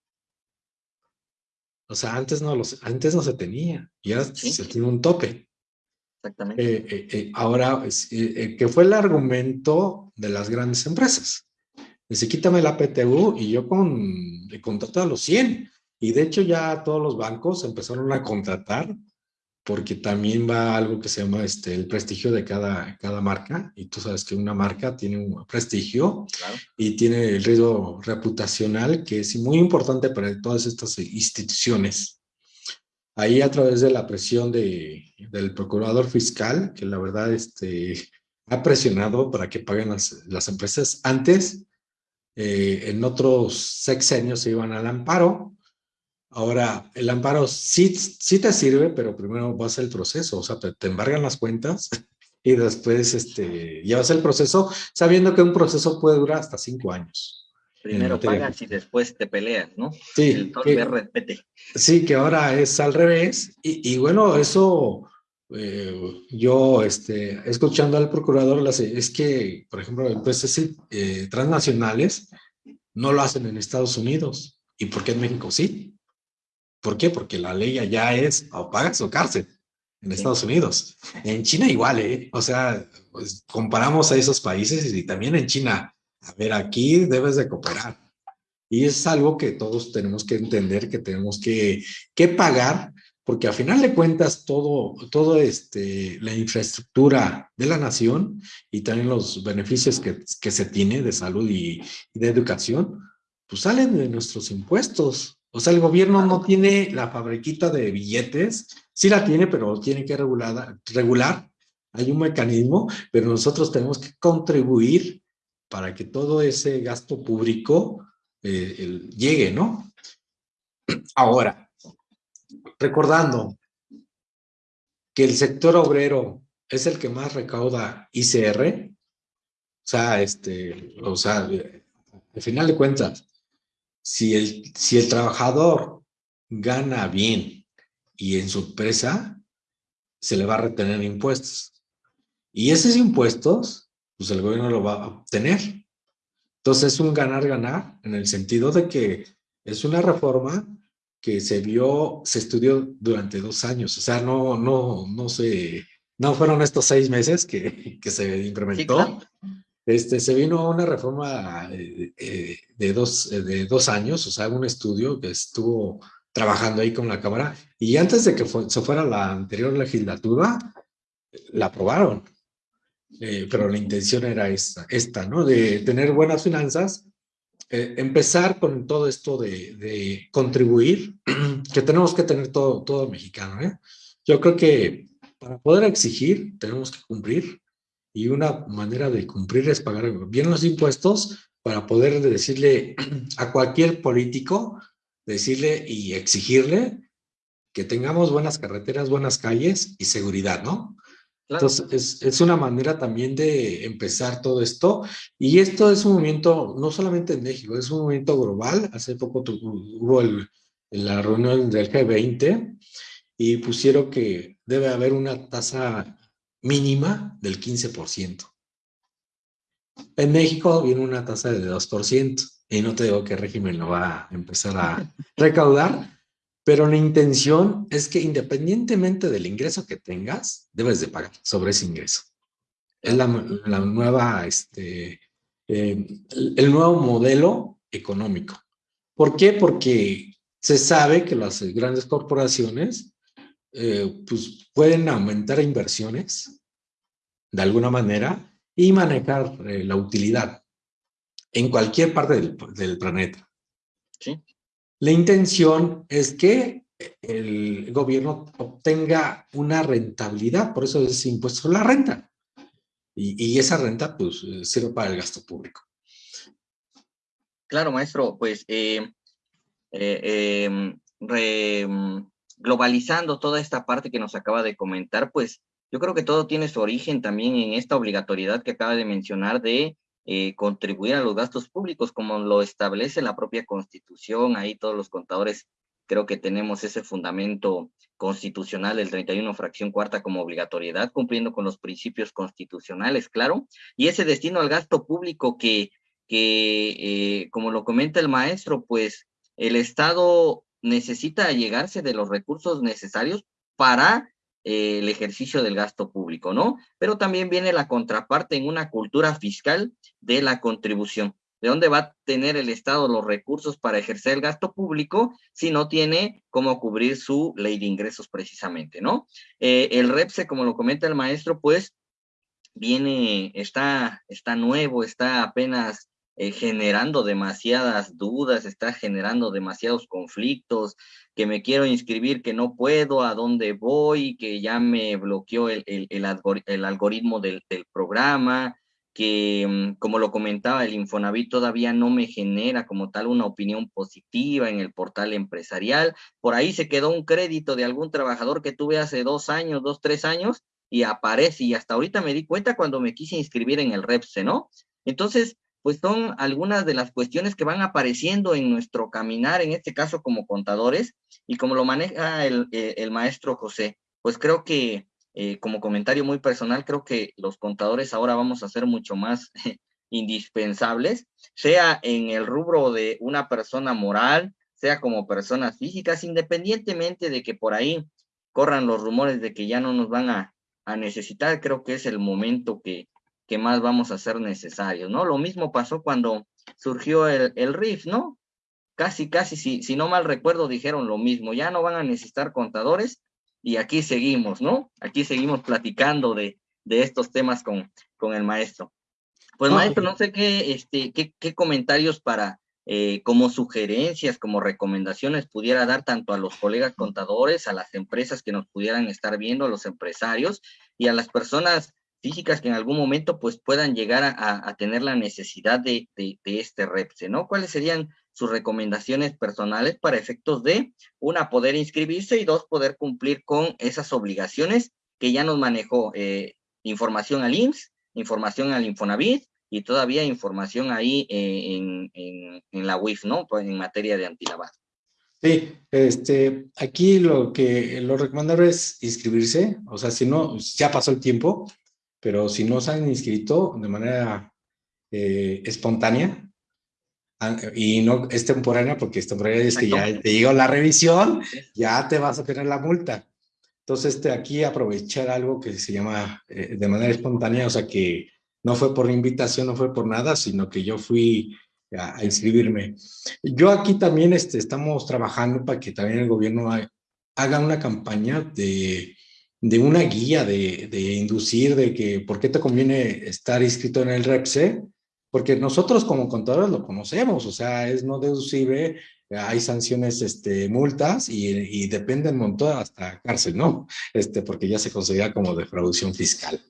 O sea, antes no, los, antes no se tenía, y ahora se tiene un tope. Exactamente. Eh, eh, ahora, que fue el argumento de las grandes empresas. Dice, quítame la PTU y yo con, contrato a los 100. Y de hecho ya todos los bancos empezaron a contratar porque también va algo que se llama este, el prestigio de cada, cada marca. Y tú sabes que una marca tiene un prestigio y tiene el riesgo reputacional que es muy importante para todas estas instituciones. Ahí a través de la presión de, del procurador fiscal, que la verdad este, ha presionado para que paguen las, empresas. Antes, eh, en otros sexenios se iban al amparo, Ahora, el amparo sí, sí te sirve, pero primero vas el proceso, o sea, te, embargan las cuentas (laughs) y después este, llevas el proceso sabiendo que un proceso puede durar hasta cinco años. Primero pagas y después te peleas, ¿no? Sí. El que, Sí, que ahora es al revés. Y, bueno, eso eh, yo, este, escuchando al procurador, es que, por ejemplo, empresas eh, transnacionales no lo hacen en Estados Unidos. ¿Y por qué en México sí? ¿Por qué? Porque la ley allá es o pagas o cárcel en Estados Unidos. En China igual, ¿eh? O sea, pues comparamos a esos países y también en China. A ver, aquí debes de cooperar. Y es algo que todos tenemos que entender, que tenemos que, que pagar, porque a final de cuentas todo, todo este, la infraestructura de la nación y también los beneficios que, que se tiene de salud y, de educación, pues salen de nuestros impuestos. O sea, el gobierno no tiene la fabriquita de billetes, sí la tiene, pero tiene que regular, regular. Hay un mecanismo, pero nosotros tenemos que contribuir para que todo ese gasto público eh, llegue, ¿no? Ahora, recordando que el sector obrero es el que más recauda ICR, o sea, este, o sea, al final de cuentas, si el, si el trabajador gana bien y en su empresa, se le va a retener impuestos. Y esos impuestos, pues el gobierno lo va a obtener. Entonces es un ganar-ganar en el sentido de que es una reforma que se vio, se estudió durante dos años. O sea, no, no, no se, no fueron estos seis meses que, que se implementó. Este, se vino una reforma eh, eh, de, dos, de dos años, o sea, un estudio que estuvo trabajando ahí con la Cámara, y antes de que se fuera la anterior legislatura, la aprobaron. Pero la intención era esta, esta, ¿no? De tener buenas finanzas, empezar con todo esto de, de, contribuir, (clears throat) que tenemos que tener todo, todo mexicano, ¿eh? Yo creo que para poder exigir, tenemos que cumplir, y una manera de cumplir es pagar bien los impuestos para poder decirle (clears throat) a cualquier político, decirle y exigirle que tengamos buenas carreteras, buenas calles y seguridad, ¿no? Entonces, es, es, una manera también de empezar todo esto. Y esto es un movimiento, no solamente en México, es un movimiento global. Hace poco hubo el, la reunión del G20 y pusieron que debe haber una tasa mínima del 15%. En México viene una tasa de 2%, y no te digo qué régimen lo va a empezar a recaudar, pero la intención es que independientemente del ingreso que tengas, debes de pagar sobre ese ingreso. Es la, nueva, este, eh, el nuevo modelo económico. ¿Por qué? Porque se sabe que las grandes corporaciones eh, pues pueden aumentar inversiones de alguna manera y manejar eh, la utilidad en cualquier parte del, del planeta. Sí. La intención es que el gobierno obtenga una rentabilidad, por eso es impuesto sobre la renta. Y, esa renta, pues, sirve para el gasto público. Claro, maestro, pues, eh, eh, em, re, globalizando toda esta parte que nos acaba de comentar, pues, yo creo que todo tiene su origen también en esta obligatoriedad que acaba de mencionar de eh, contribuir a los gastos públicos, como lo establece la propia Constitución. Ahí todos los contadores creo que tenemos ese fundamento constitucional del 31 fracción cuarta como obligatoriedad, cumpliendo con los principios constitucionales, claro, y ese destino al gasto público que, que eh, como lo comenta el maestro, pues el Estado necesita llegarse de los recursos necesarios para eh, el ejercicio del gasto público, ¿no? Pero también viene la contraparte en una cultura fiscal de la contribución. ¿De dónde va a tener el Estado los recursos para ejercer el gasto público si no tiene cómo cubrir su ley de ingresos precisamente, ¿no? Eh, el REPSE, como lo comenta el maestro, pues viene, está, está nuevo, está apenas eh, generando demasiadas dudas, está generando demasiados conflictos, que me quiero inscribir, que no puedo, a dónde voy, que ya me bloqueó el, algoritmo del, del, programa, que mm, como lo comentaba, el Infonavit todavía no me genera como tal una opinión positiva en el portal empresarial. Por ahí se quedó un crédito de algún trabajador que tuve hace dos años, dos, tres años, y aparece, y hasta ahorita me di cuenta cuando me quise inscribir en el REPSE, ¿no? Entonces, pues son algunas de las cuestiones que van apareciendo en nuestro caminar, en este caso como contadores, y como lo maneja el, el, maestro José, pues creo que eh, como comentario muy personal, creo que los contadores ahora vamos a ser mucho más (laughs) indispensables, sea en el rubro de una persona moral, sea como personas físicas, independientemente de que por ahí corran los rumores de que ya no nos van a, a necesitar, creo que es el momento que, que más vamos a ser necesarios, ¿no? Lo mismo pasó cuando surgió el, el RIF, ¿no? Casi, casi, si, si no mal recuerdo, dijeron lo mismo, ya no van a necesitar contadores y aquí seguimos, ¿no? Aquí seguimos platicando de, de estos temas con, con el maestro. Pues maestro, no sé qué, este, qué, qué comentarios para, eh, como sugerencias, como recomendaciones pudiera dar tanto a los colegas contadores, a las empresas que nos pudieran estar viendo, a los empresarios y a las personas físicas que en algún momento pues puedan llegar a, tener la necesidad de, este REPSE, ¿no? ¿Cuáles serían sus recomendaciones personales para efectos de, una, poder inscribirse y dos, poder cumplir con esas obligaciones que ya nos manejó eh, información al IMSS, información al Infonavit y todavía información ahí eh, en, la UIF, ¿no? Pues en materia de antilavado. Sí, este, aquí lo que lo recomendable es inscribirse, o sea, si no, ya pasó el tiempo, pero si no se han inscrito de manera eh, espontánea ah, y no es temporánea, porque es temporánea es que ya te llegó la revisión, ya te vas a tener la multa. Entonces, este, aquí aprovechar algo que se llama eh, de manera espontánea, o sea que no fue por invitación, no fue por nada, sino que yo fui a, a inscribirme. Yo aquí también este, estamos trabajando para que también el gobierno haga una campaña de de una guía de, de, inducir de que por qué te conviene estar inscrito en el REPSE, porque nosotros como contadores lo conocemos, o sea, es no deducible, hay sanciones, este, multas y, y depende un montón hasta cárcel, ¿no? Este, porque ya se considera como defraudación fiscal.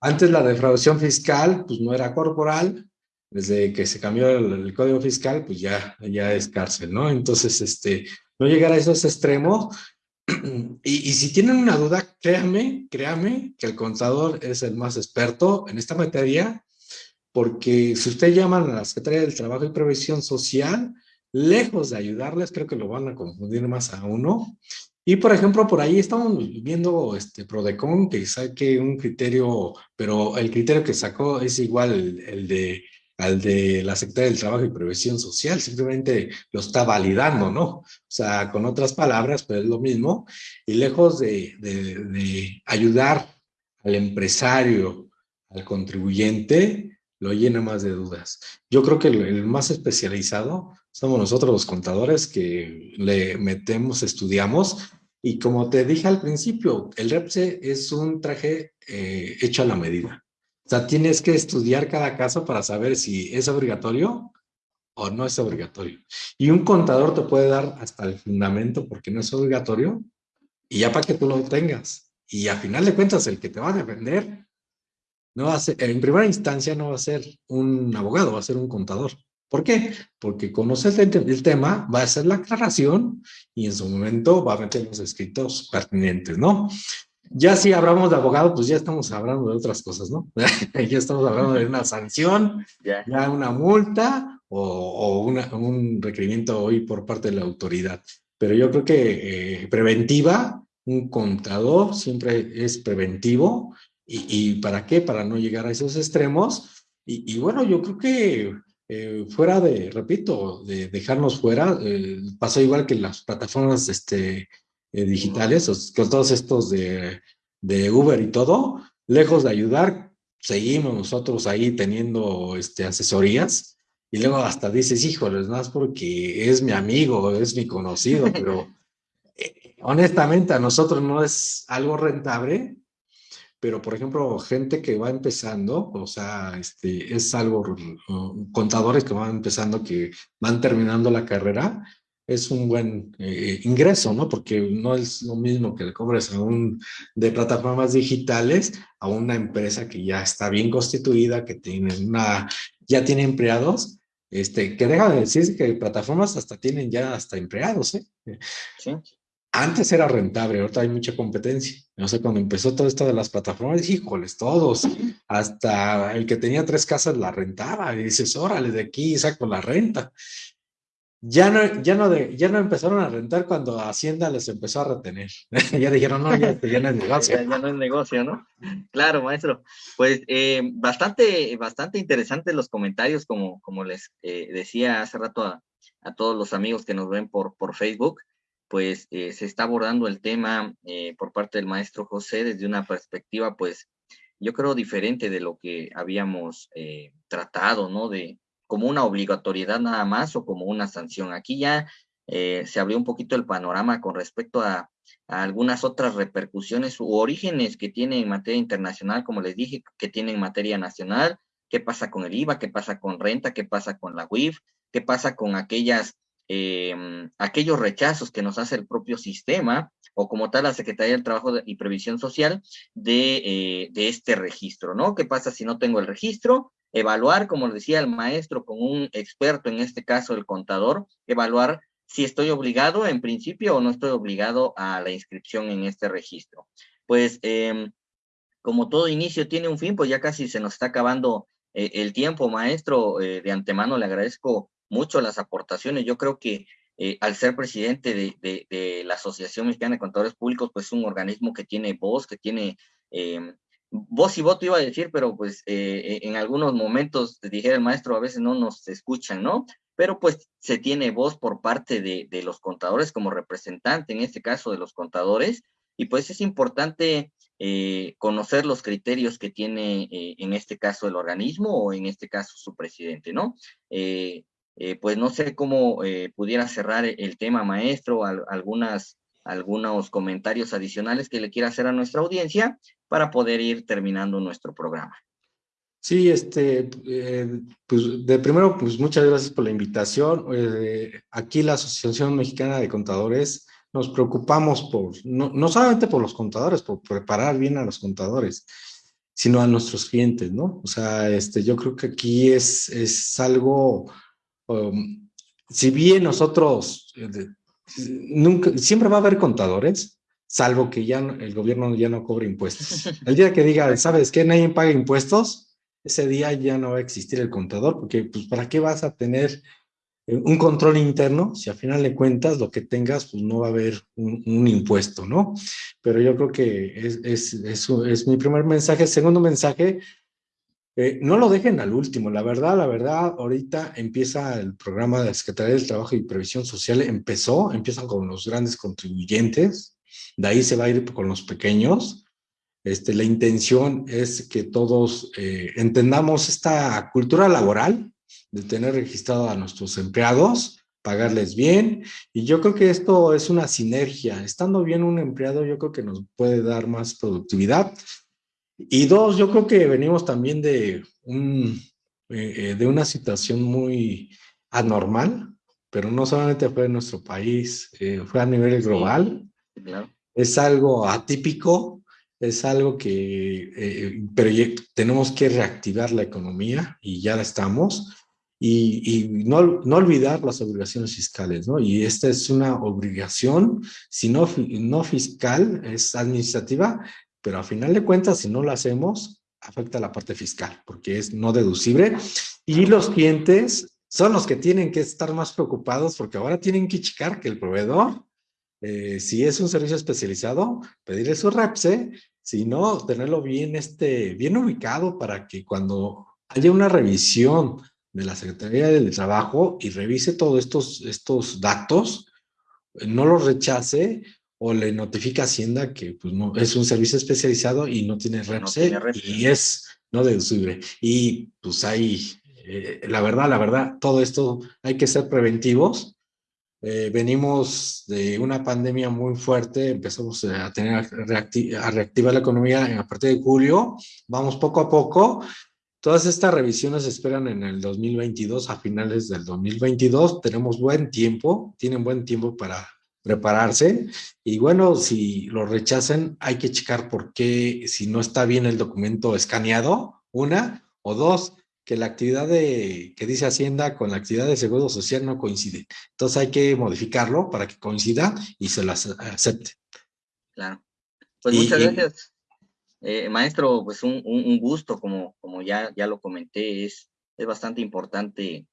Antes la defraudación fiscal, pues no era corporal, desde que se cambió el, el, código fiscal, pues ya, ya es cárcel, ¿no? Entonces, este, no llegar a esos extremos (clears throat) y, si tienen una duda, créanme, créanme que el contador es el más experto en esta materia, porque si usted llaman a la Secretaría del Trabajo y Previsión Social, lejos de ayudarles, creo que lo van a confundir más a uno. Y, por ejemplo, por ahí estamos viendo este Prodecon que saque un criterio, pero el criterio que sacó es igual el de al de la Secretaría del Trabajo y Previsión Social, simplemente lo está validando, ¿no? O sea, con otras palabras, pero es lo mismo, y lejos de, de, de ayudar al empresario, al contribuyente, lo llena más de dudas. Yo creo que el, el, más especializado somos nosotros los contadores que le metemos, estudiamos Y como te dije al principio, el REPSE es un traje eh, hecho a la medida. Sea, tienes que estudiar cada caso para saber si es obligatorio o no es obligatorio. Y un contador te puede dar hasta el fundamento porque no es obligatorio y ya para que tú lo tengas. Y a final de cuentas, el que te va a defender, no va en primera instancia no va a ser un abogado, va a ser un contador. ¿Por qué? Porque conoces el, tema, va a hacer la aclaración y en su momento va a meter los escritos pertinentes, ¿no? Ya si hablamos de abogado, pues ya estamos hablando de otras cosas, ¿no? (laughs) ya estamos hablando de una sanción, ya una multa o, un requerimiento hoy por parte de la autoridad. Pero yo creo que eh, preventiva, un contador siempre es preventivo. ¿Y, para qué? Para no llegar a esos extremos. Y, bueno, yo creo que eh, fuera de, repito, de dejarnos fuera, eh, pasó igual que las plataformas este, digitales, con todos estos de, de Uber y todo, lejos de ayudar, seguimos nosotros ahí teniendo este, asesorías. Y luego hasta dices, híjoles, más porque es mi amigo, es mi conocido, (laughs) pero eh, honestamente a nosotros no es algo rentable, pero por ejemplo, gente que va empezando, o sea, este, es algo, contadores que van empezando, que van terminando la carrera, es un buen eh, ingreso, ¿no? Porque no es lo mismo que le cobres a un de plataformas digitales a una empresa que ya está bien constituida, que tiene una, ya tiene empleados, este, que deja de decir que plataformas hasta tienen ya hasta empleados, ¿eh? Sí. Antes era rentable, ahorita hay mucha competencia. No sé, cuando empezó todo esto de las plataformas, híjoles, todos, hasta el que tenía tres casas la rentaba, y dices, órale, de aquí saco la renta. Ya no, ya, no de, ya no empezaron a rentar cuando Hacienda les empezó a retener. (laughs) ya dijeron, no, ya, ya, no es (laughs) negocio. ya, no es negocio, ¿no? Claro, maestro. Pues eh, bastante, bastante interesantes los comentarios, como, como les eh, decía hace rato a, a, todos los amigos que nos ven por, por Facebook, pues eh, se está abordando el tema por parte del maestro José desde una perspectiva, pues yo creo diferente de lo que habíamos tratado, ¿no? De, como una obligatoriedad nada más o como una sanción. Aquí ya eh, se abrió un poquito el panorama con respecto a, algunas otras repercusiones u orígenes que tiene en materia internacional, como les dije, que tiene en materia nacional, qué pasa con el IVA, qué pasa con renta, qué pasa con la WIF, qué pasa con aquellas, em, aquellos rechazos que nos hace el propio sistema o como tal la Secretaría del Trabajo y Previsión Social de, eh, de este registro, ¿no? ¿Qué pasa si no tengo el registro? Evaluar, como decía el maestro, con un experto, en este caso el contador, evaluar si estoy obligado en principio o no estoy obligado a la inscripción en este registro. Pues em, como todo inicio tiene un fin, pues ya casi se nos está acabando eh, el tiempo, maestro. Eh, de antemano le agradezco mucho las aportaciones. Yo creo que eh, al ser presidente de, de, la Asociación Mexicana de Contadores Públicos, pues es un organismo que tiene voz, que tiene em, voz y voto iba a decir, pero pues eh, en algunos momentos, dijera el maestro, a veces no nos escuchan, ¿no? Pero pues se tiene voz por parte de, los contadores como representante, en este caso de los contadores, y pues es importante eh, conocer los criterios que tiene eh, en este caso el organismo o en este caso su presidente, ¿no? pues no sé cómo pudiera cerrar el tema, maestro, algunas algunos comentarios adicionales que le quiera hacer a nuestra audiencia para poder ir terminando nuestro programa. Sí, este, eh, pues de primero, pues muchas gracias por la invitación. Eh, aquí la Asociación Mexicana de Contadores nos preocupamos por, no, no, solamente por los contadores, por preparar bien a los contadores, sino a nuestros clientes, ¿no? O sea, este, yo creo que aquí es, es algo, um, si bien nosotros eh, nunca, siempre va a haber contadores, salvo que ya el gobierno ya no cobre impuestos. (laughs) El día que diga, ¿sabes qué? Nadie paga impuestos, ese día ya no va a existir el contador, porque pues ¿para qué vas a tener eh, un control interno si al final de cuentas lo que tengas pues no va a haber un, impuesto, ¿no? Pero yo creo que es, es, es, es mi primer mensaje. Segundo mensaje, eh, no lo dejen al último, la verdad, la verdad, ahorita empieza el programa de la Secretaría del Trabajo y Previsión Social, empezó, empiezan con los grandes contribuyentes, de ahí se va a ir con los pequeños. Este, la intención es que todos eh, entendamos esta cultura laboral de tener registrado a nuestros empleados pagarles bien. Y yo creo que esto es una sinergia. Estando bien un empleado, yo creo que nos puede dar más productividad. Y dos, yo creo que venimos también de, un, eh, eh, de una situación muy anormal, pero no solamente fue en nuestro país, eh, fue a nivel global. Es algo atípico, es algo que, pero tenemos que reactivar la economía y ya la estamos y, no, no, olvidar las obligaciones fiscales, ¿no? Y esta es una obligación, si no, no fiscal, es administrativa, pero a final de cuentas, si no lo hacemos, afecta la parte fiscal, porque es no deducible. Y los clientes son los que tienen que estar más preocupados, porque ahora tienen que checar que el proveedor, eh, si es un servicio especializado, pedirle su REPSE, si no, tenerlo bien, este, bien ubicado para que cuando haya una revisión de la Secretaría del Trabajo y revise todos estos, estos datos, eh, no los rechace o le notifica a Hacienda que pues, no, es un servicio especializado y no tiene REPSE, y es no deducible. Y pues hay, eh, la verdad, la verdad, todo esto hay que ser preventivos. Eh, venimos de una pandemia muy fuerte, empezamos a tener a reactivar la economía a partir de julio, vamos poco a poco, Todas estas revisiones se esperan en el 2022, a finales del 2022. Tenemos buen tiempo, tienen buen tiempo para prepararse. Y bueno, si lo rechacen, hay que checar por qué, si no está bien el documento escaneado, una, o dos, que la actividad de, que dice Hacienda con la actividad de Seguro Social no coincide. Entonces hay que modificarlo para que coincida y se lo acepte. Claro. Pues muchas gracias. Eh, maestro, pues un, un, gusto, como, como ya, ya lo comenté, es, es bastante importante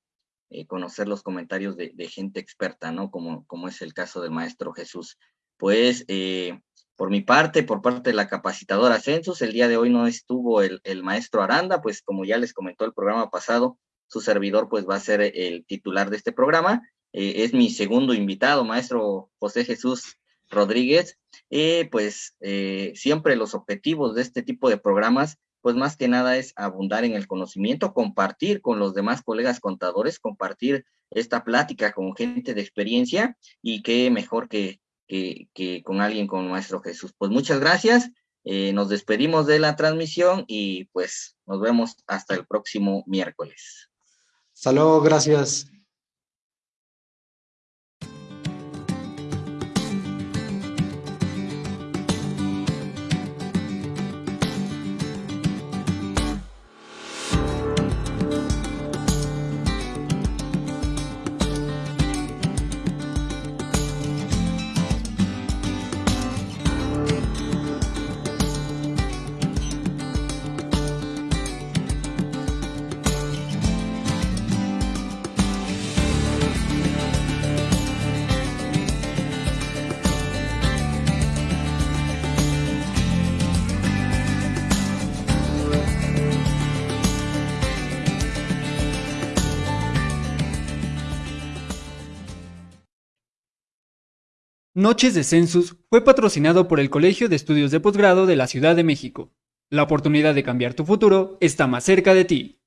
eh, conocer los comentarios de, gente experta, ¿no? Como, como es el caso del maestro Jesús. Pues, eh, por mi parte, por parte de la capacitadora Census, el día de hoy no estuvo el, el maestro Aranda, pues como ya les comentó el programa pasado, su servidor pues va a ser el titular de este programa. es mi segundo invitado, maestro José Jesús Rodríguez, eh, pues eh, siempre los objetivos de este tipo de programas, pues más que nada es abundar en el conocimiento, compartir con los demás colegas contadores, compartir esta plática con gente de experiencia y qué mejor que, que, con alguien como Maestro Jesús. Pues muchas gracias, eh, nos despedimos de la transmisión y pues nos vemos hasta el próximo miércoles. Hasta gracias. Noches de Census fue patrocinado por el Colegio de Estudios de Posgrado de la Ciudad de México. La oportunidad de cambiar tu futuro está más cerca de ti.